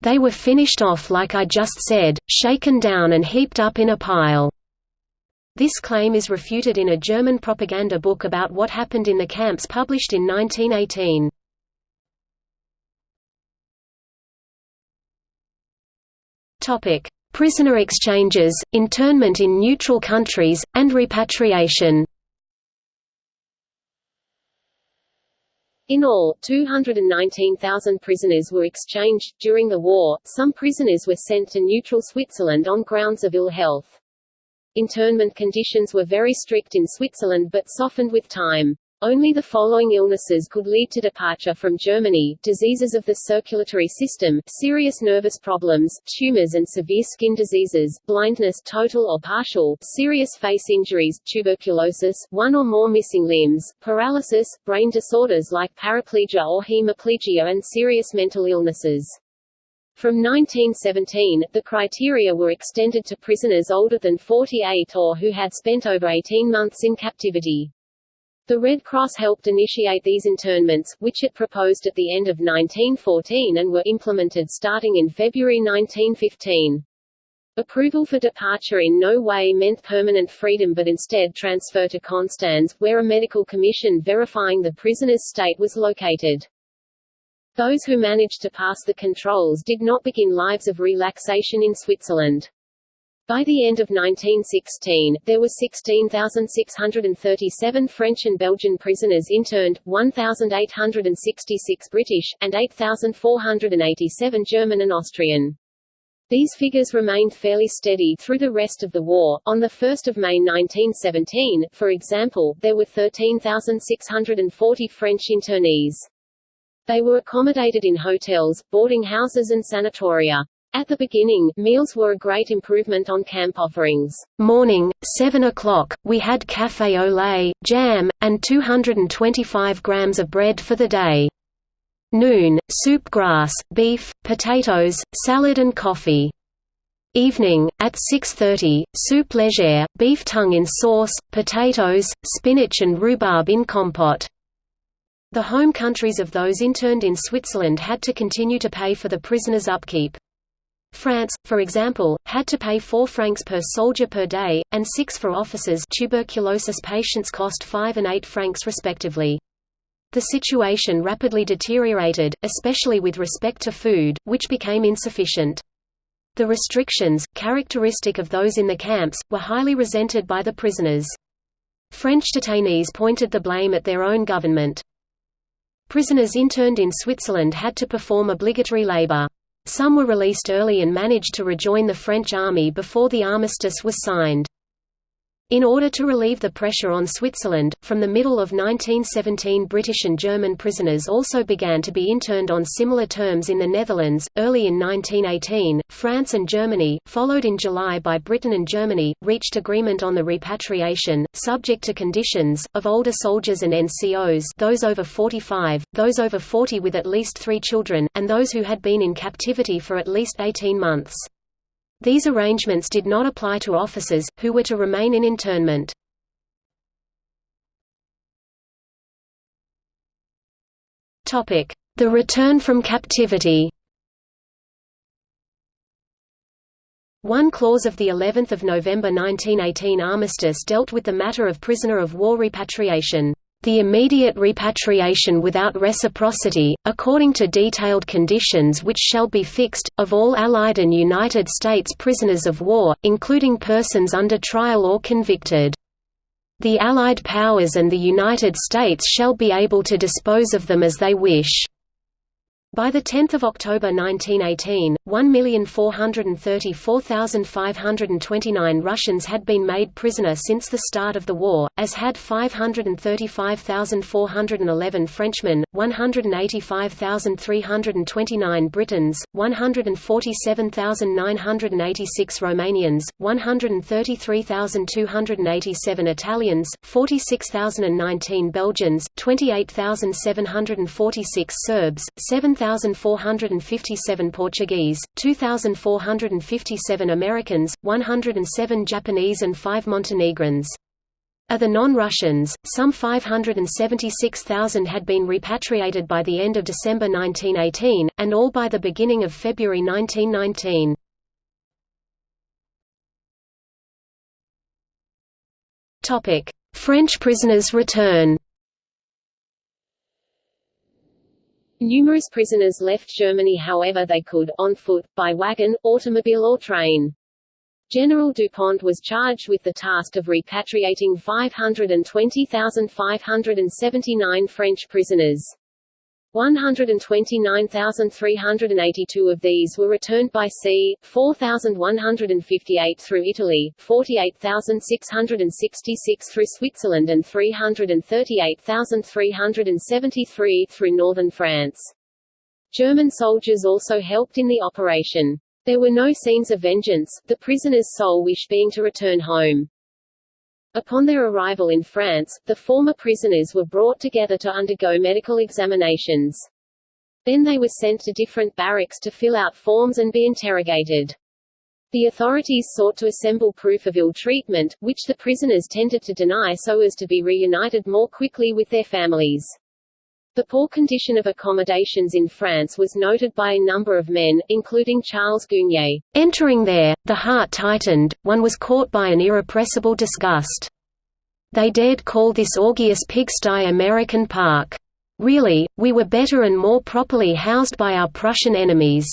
They were finished off like I just said, shaken down and heaped up in a pile. This claim is refuted in a German propaganda book about what happened in the camps published in 1918. Topic: Prisoner exchanges, internment in neutral countries, and repatriation. In all, 219,000 prisoners were exchanged. During the war, some prisoners were sent to neutral Switzerland on grounds of ill health. Internment conditions were very strict in Switzerland but softened with time. Only the following illnesses could lead to departure from Germany, diseases of the circulatory system, serious nervous problems, tumors and severe skin diseases, blindness total or partial, serious face injuries, tuberculosis, one or more missing limbs, paralysis, brain disorders like paraplegia or hemiplegia and serious mental illnesses. From 1917, the criteria were extended to prisoners older than 48 or who had spent over 18 months in captivity. The Red Cross helped initiate these internments, which it proposed at the end of 1914 and were implemented starting in February 1915. Approval for departure in no way meant permanent freedom but instead transfer to Konstanz, where a medical commission verifying the prisoner's state was located. Those who managed to pass the controls did not begin lives of relaxation in Switzerland. By the end of 1916, there were 16,637 French and Belgian prisoners interned, 1,866 British, and 8,487 German and Austrian. These figures remained fairly steady through the rest of the war. On 1 May 1917, for example, there were 13,640 French internees. They were accommodated in hotels, boarding houses and sanatoria. At the beginning, meals were a great improvement on camp offerings. Morning, 7 o'clock, we had café au lait, jam, and 225 grams of bread for the day. Noon, soup grass, beef, potatoes, salad and coffee. Evening, at 6.30, soup légère, beef tongue in sauce, potatoes, spinach and rhubarb in compote. The home countries of those interned in Switzerland had to continue to pay for the prisoners' upkeep. France, for example, had to pay 4 francs per soldier per day, and 6 for officers tuberculosis patients cost 5 and 8 francs respectively. The situation rapidly deteriorated, especially with respect to food, which became insufficient. The restrictions, characteristic of those in the camps, were highly resented by the prisoners. French detainees pointed the blame at their own government. Prisoners interned in Switzerland had to perform obligatory labor. Some were released early and managed to rejoin the French army before the armistice was signed. In order to relieve the pressure on Switzerland, from the middle of 1917 British and German prisoners also began to be interned on similar terms in the Netherlands. Early in 1918, France and Germany, followed in July by Britain and Germany, reached agreement on the repatriation, subject to conditions, of older soldiers and NCOs those over 45, those over 40 with at least three children, and those who had been in captivity for at least 18 months. These arrangements did not apply to officers, who were to remain in internment. The return from captivity. One clause of the 11th of November 1918 armistice dealt with the matter of prisoner of war repatriation the immediate repatriation without reciprocity, according to detailed conditions which shall be fixed, of all Allied and United States prisoners of war, including persons under trial or convicted. The Allied powers and the United States shall be able to dispose of them as they wish. By 10 October 1918, 1,434,529 Russians had been made prisoner since the start of the war, as had 535,411 Frenchmen, 185,329 Britons, 147,986 Romanians, 133,287 Italians, 46,019 Belgians, 28,746 Serbs, 7,000 2,457 Portuguese, 2,457 Americans, 107 Japanese and 5 Montenegrins. Of the non-Russians, some 576,000 had been repatriated by the end of December 1918, and all by the beginning of February 1919. French prisoners return Numerous prisoners left Germany however they could, on foot, by wagon, automobile or train. General Dupont was charged with the task of repatriating 520,579 French prisoners. 129,382 of these were returned by sea, 4,158 through Italy, 48,666 through Switzerland and 338,373 through northern France. German soldiers also helped in the operation. There were no scenes of vengeance, the prisoners' sole wish being to return home. Upon their arrival in France, the former prisoners were brought together to undergo medical examinations. Then they were sent to different barracks to fill out forms and be interrogated. The authorities sought to assemble proof of ill treatment, which the prisoners tended to deny so as to be reunited more quickly with their families. The poor condition of accommodations in France was noted by a number of men, including Charles Gueugnier. Entering there, the heart tightened, one was caught by an irrepressible disgust. They dared call this orgious pigsty American Park. Really, we were better and more properly housed by our Prussian enemies.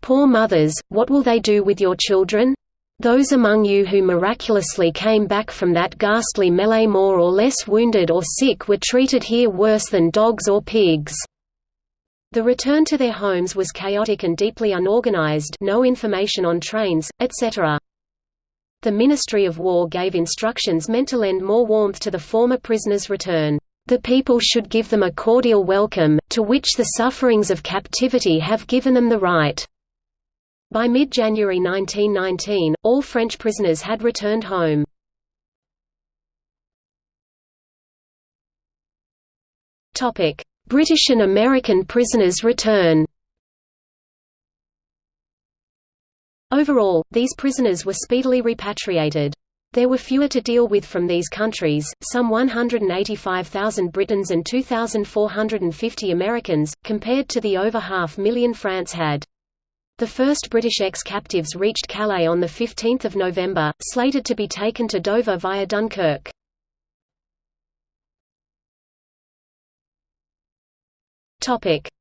Poor mothers, what will they do with your children? Those among you who miraculously came back from that ghastly melee more or less wounded or sick were treated here worse than dogs or pigs. The return to their homes was chaotic and deeply unorganized no information on trains, etc. The Ministry of War gave instructions meant to lend more warmth to the former prisoners' return. The people should give them a cordial welcome, to which the sufferings of captivity have given them the right. By mid-January 1919, all French prisoners had returned home. British and American prisoners return Overall, these prisoners were speedily repatriated. There were fewer to deal with from these countries, some 185,000 Britons and 2,450 Americans, compared to the over half million France had. The first British ex-captives reached Calais on 15 November, slated to be taken to Dover via Dunkirk.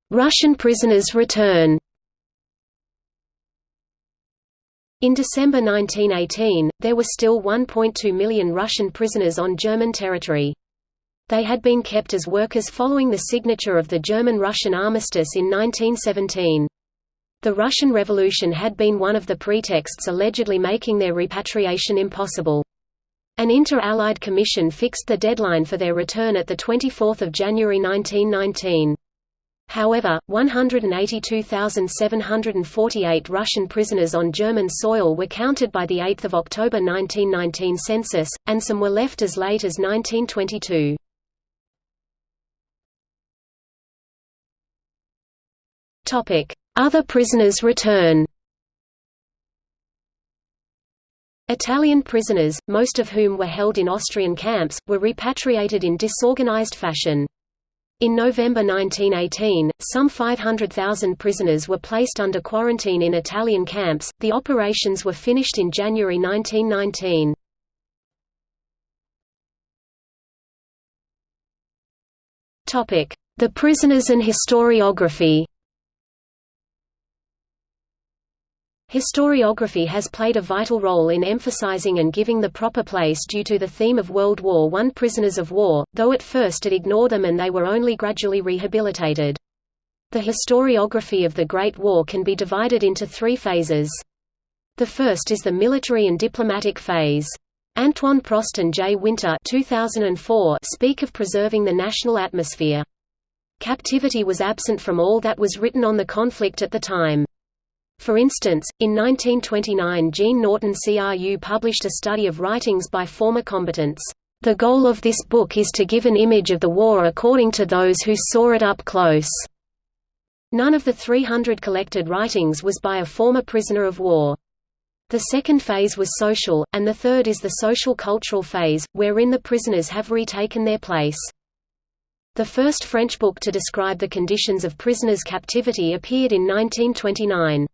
Russian prisoners return In December 1918, there were still 1.2 million Russian prisoners on German territory. They had been kept as workers following the signature of the German-Russian armistice in 1917. The Russian Revolution had been one of the pretexts allegedly making their repatriation impossible. An inter-Allied commission fixed the deadline for their return at 24 January 1919. However, 182,748 Russian prisoners on German soil were counted by the 8 October 1919 census, and some were left as late as 1922. Topic: other prisoners return Italian prisoners, most of whom were held in Austrian camps, were repatriated in disorganized fashion. In November 1918, some 500,000 prisoners were placed under quarantine in Italian camps. The operations were finished in January 1919. Topic: The prisoners and historiography. Historiography has played a vital role in emphasizing and giving the proper place due to the theme of World War I prisoners of war, though at first it ignored them and they were only gradually rehabilitated. The historiography of the Great War can be divided into three phases. The first is the military and diplomatic phase. Antoine Prost and Jay Winter 2004 speak of preserving the national atmosphere. Captivity was absent from all that was written on the conflict at the time. For instance, in 1929 Jean Norton CRU published a study of writings by former combatants. The goal of this book is to give an image of the war according to those who saw it up close. None of the 300 collected writings was by a former prisoner of war. The second phase was social, and the third is the social-cultural phase, wherein the prisoners have retaken their place. The first French book to describe the conditions of prisoners' captivity appeared in 1929.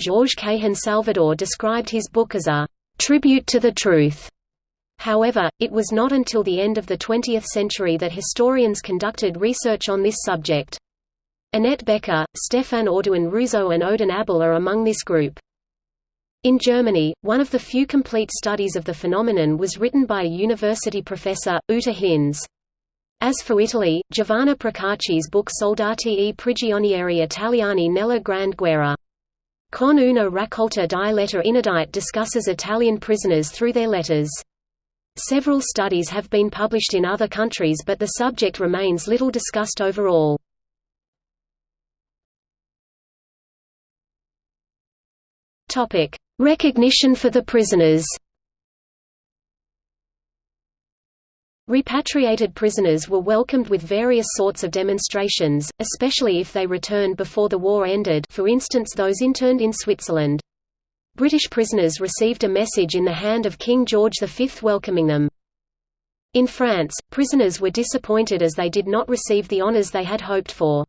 Georges Cahen Salvador described his book as a «tribute to the truth». However, it was not until the end of the 20th century that historians conducted research on this subject. Annette Becker, Stefan Audoin-Rouzeau and Odon Abbal are among this group. In Germany, one of the few complete studies of the phenomenon was written by a university professor, Uta Hinz. As for Italy, Giovanna Procacci's book Soldati e prigionieri italiani nella Grande Guerra. Con una raccolta di lettere inedite discusses Italian prisoners through their letters. Several studies have been published in other countries but the subject remains little discussed overall. Recognition for the prisoners. Repatriated prisoners were welcomed with various sorts of demonstrations, especially if they returned before the war ended for instance those interned in Switzerland. British prisoners received a message in the hand of King George V welcoming them. In France, prisoners were disappointed as they did not receive the honours they had hoped for.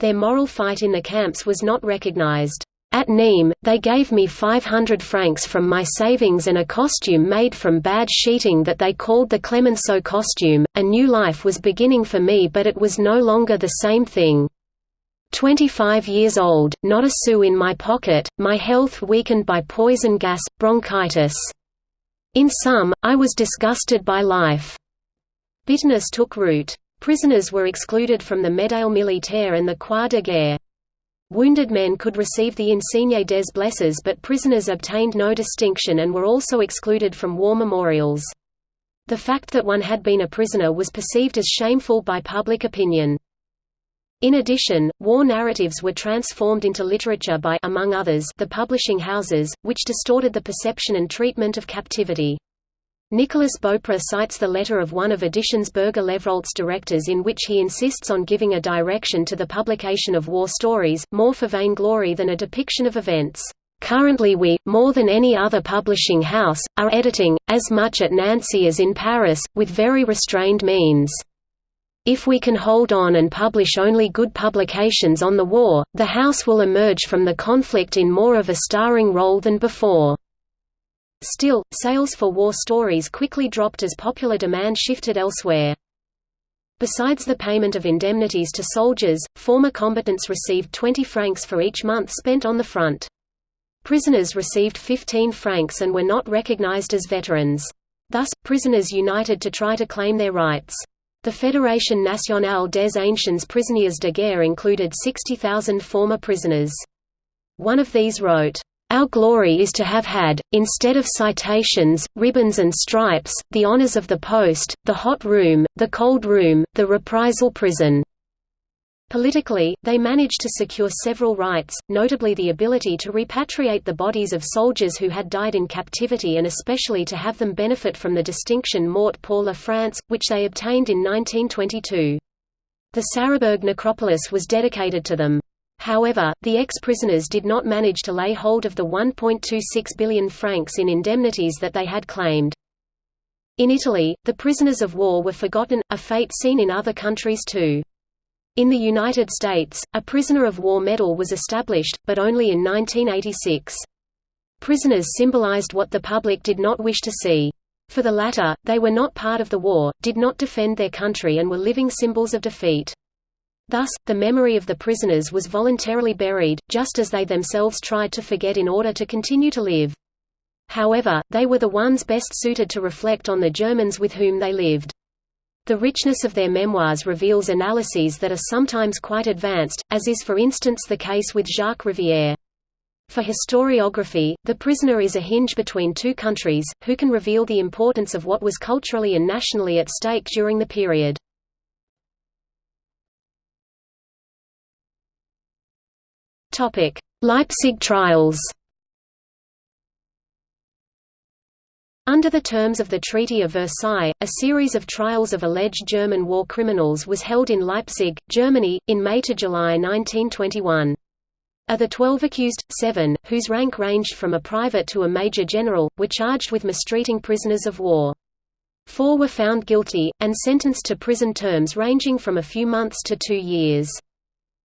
Their moral fight in the camps was not recognized. At Nîmes, they gave me 500 francs from my savings and a costume made from bad sheeting that they called the Clemenceau costume. A new life was beginning for me, but it was no longer the same thing. 25 years old, not a sou in my pocket, my health weakened by poison gas, bronchitis. In sum, I was disgusted by life. Bitterness took root. Prisoners were excluded from the Médaille militaire and the Croix de guerre. Wounded men could receive the Insigne des Blessés but prisoners obtained no distinction and were also excluded from war memorials. The fact that one had been a prisoner was perceived as shameful by public opinion. In addition, war narratives were transformed into literature by among others, the publishing houses, which distorted the perception and treatment of captivity. Nicolas Beaupre cites the letter of one of Editions Berger Levrault's directors in which he insists on giving a direction to the publication of war stories, more for vainglory than a depiction of events. Currently we, more than any other publishing house, are editing, as much at Nancy as in Paris, with very restrained means. If we can hold on and publish only good publications on the war, the house will emerge from the conflict in more of a starring role than before. Still, sales for war stories quickly dropped as popular demand shifted elsewhere. Besides the payment of indemnities to soldiers, former combatants received 20 francs for each month spent on the front. Prisoners received 15 francs and were not recognized as veterans. Thus, prisoners united to try to claim their rights. The Fédération nationale des anciens prisonniers de guerre included 60,000 former prisoners. One of these wrote, our glory is to have had, instead of citations, ribbons and stripes, the honors of the post, the hot room, the cold room, the reprisal prison. Politically, they managed to secure several rights, notably the ability to repatriate the bodies of soldiers who had died in captivity and especially to have them benefit from the distinction Mort pour la France, which they obtained in 1922. The Sarrebourg necropolis was dedicated to them. However, the ex-prisoners did not manage to lay hold of the 1.26 billion francs in indemnities that they had claimed. In Italy, the prisoners of war were forgotten, a fate seen in other countries too. In the United States, a prisoner of war medal was established, but only in 1986. Prisoners symbolized what the public did not wish to see. For the latter, they were not part of the war, did not defend their country and were living symbols of defeat. Thus, the memory of the prisoners was voluntarily buried, just as they themselves tried to forget in order to continue to live. However, they were the ones best suited to reflect on the Germans with whom they lived. The richness of their memoirs reveals analyses that are sometimes quite advanced, as is for instance the case with Jacques Rivière. For historiography, the prisoner is a hinge between two countries, who can reveal the importance of what was culturally and nationally at stake during the period. Leipzig trials Under the terms of the Treaty of Versailles, a series of trials of alleged German war criminals was held in Leipzig, Germany, in May to July 1921. Of the twelve accused, seven, whose rank ranged from a private to a major general, were charged with mistreating prisoners of war. Four were found guilty, and sentenced to prison terms ranging from a few months to two years.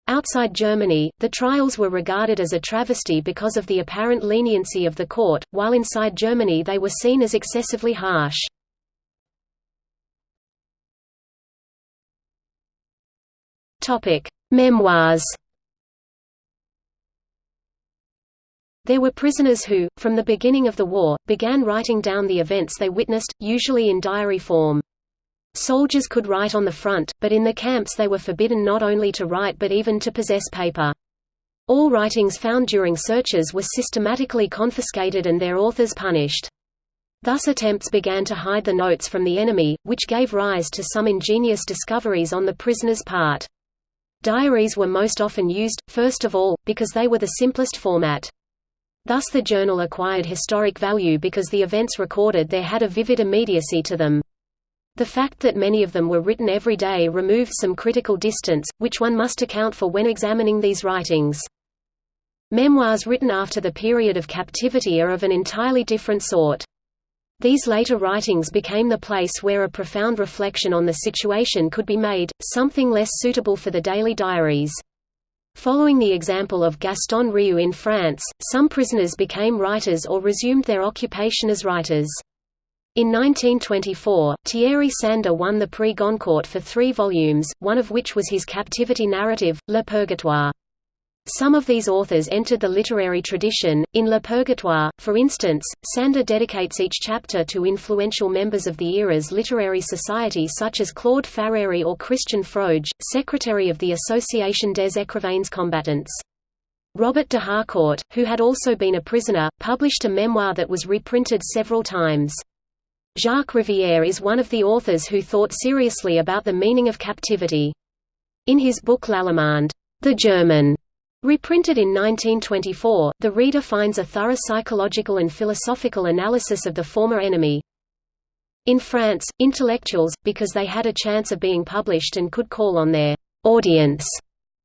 Outside Germany, the trials were regarded as a travesty because of the apparent leniency of the court, while inside Germany they were seen as excessively harsh. Memoirs There were prisoners who, from the beginning of the war, began writing down the events they witnessed, usually in diary form. Soldiers could write on the front, but in the camps they were forbidden not only to write but even to possess paper. All writings found during searches were systematically confiscated and their authors punished. Thus attempts began to hide the notes from the enemy, which gave rise to some ingenious discoveries on the prisoner's part. Diaries were most often used, first of all, because they were the simplest format. Thus the journal acquired historic value because the events recorded there had a vivid immediacy to them. The fact that many of them were written every day removes some critical distance, which one must account for when examining these writings. Memoirs written after the period of captivity are of an entirely different sort. These later writings became the place where a profound reflection on the situation could be made, something less suitable for the daily diaries. Following the example of Gaston Riou in France, some prisoners became writers or resumed their occupation as writers. In 1924, Thierry Sandre won the Prix Goncourt for three volumes, one of which was his captivity narrative, Le Purgatoire. Some of these authors entered the literary tradition. In Le Purgatoire, for instance, Sandre dedicates each chapter to influential members of the era's literary society such as Claude Farrère or Christian Frogé, secretary of the Association des Écrivains Combattants. Robert de Harcourt, who had also been a prisoner, published a memoir that was reprinted several times. Jacques Rivière is one of the authors who thought seriously about the meaning of captivity. In his book L'Allemand, The German, reprinted in 1924, the reader finds a thorough psychological and philosophical analysis of the former enemy. In France, intellectuals, because they had a chance of being published and could call on their audience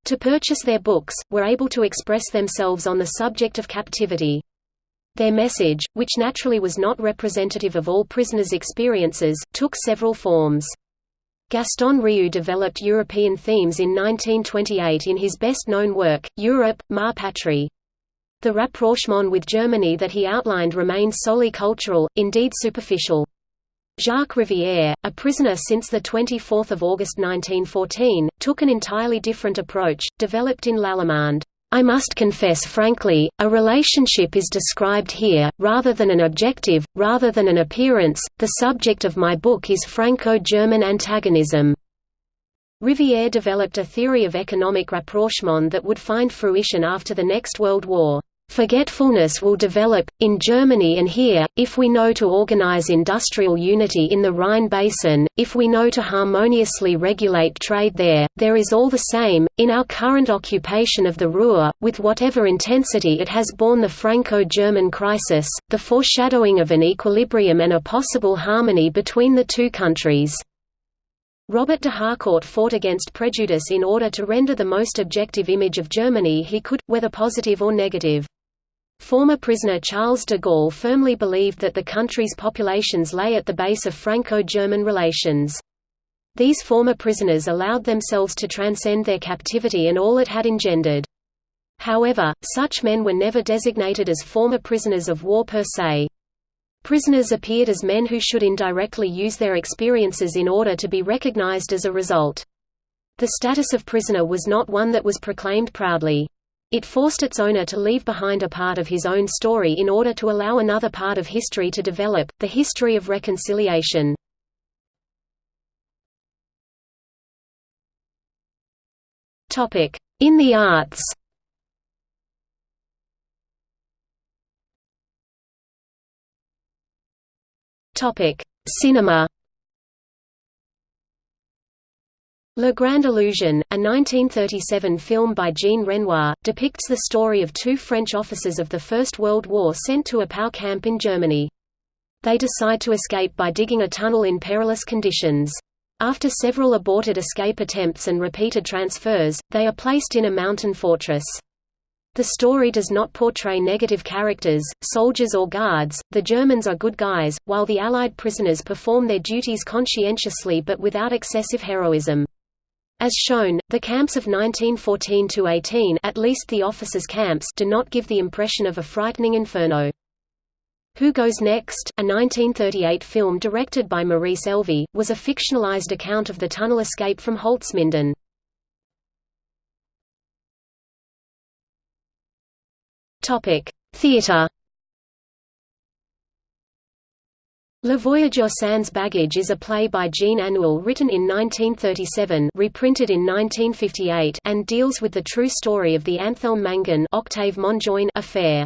to purchase their books, were able to express themselves on the subject of captivity. Their message, which naturally was not representative of all prisoners' experiences, took several forms. Gaston Riou developed European themes in 1928 in his best-known work, Europe, Ma Patrie. The rapprochement with Germany that he outlined remained solely cultural, indeed superficial. Jacques Rivière, a prisoner since 24 August 1914, took an entirely different approach, developed in L'Allemand. I must confess frankly, a relationship is described here, rather than an objective, rather than an appearance. The subject of my book is Franco German antagonism. Rivière developed a theory of economic rapprochement that would find fruition after the next World War. Forgetfulness will develop, in Germany and here, if we know to organize industrial unity in the Rhine Basin, if we know to harmoniously regulate trade there, there is all the same, in our current occupation of the Ruhr, with whatever intensity it has borne the Franco-German crisis, the foreshadowing of an equilibrium and a possible harmony between the two countries. Robert de Harcourt fought against prejudice in order to render the most objective image of Germany he could, whether positive or negative. Former prisoner Charles de Gaulle firmly believed that the country's populations lay at the base of Franco-German relations. These former prisoners allowed themselves to transcend their captivity and all it had engendered. However, such men were never designated as former prisoners of war per se. Prisoners appeared as men who should indirectly use their experiences in order to be recognized as a result. The status of prisoner was not one that was proclaimed proudly. It forced its owner to leave behind a part of his own story in order to allow another part of history to develop, the history of reconciliation. In the arts. Cinema. Le Grand Illusion, a 1937 film by Jean Renoir, depicts the story of two French officers of the First World War sent to a POW camp in Germany. They decide to escape by digging a tunnel in perilous conditions. After several aborted escape attempts and repeated transfers, they are placed in a mountain fortress. The story does not portray negative characters, soldiers or guards, the Germans are good guys, while the Allied prisoners perform their duties conscientiously but without excessive heroism. As shown, the camps of 1914–18 at least the officers' camps do not give the impression of a frightening inferno. Who Goes Next, a 1938 film directed by Maurice Elvey, was a fictionalized account of the tunnel escape from Holzminden. Theatre Le Voyageur sans bagage is a play by Jean Anouilh written in 1937 reprinted in 1958 and deals with the true story of the Anthelme Mangin Octave affair.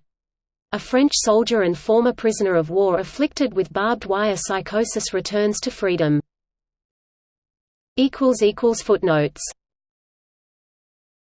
A French soldier and former prisoner of war afflicted with barbed wire psychosis returns to freedom. Footnotes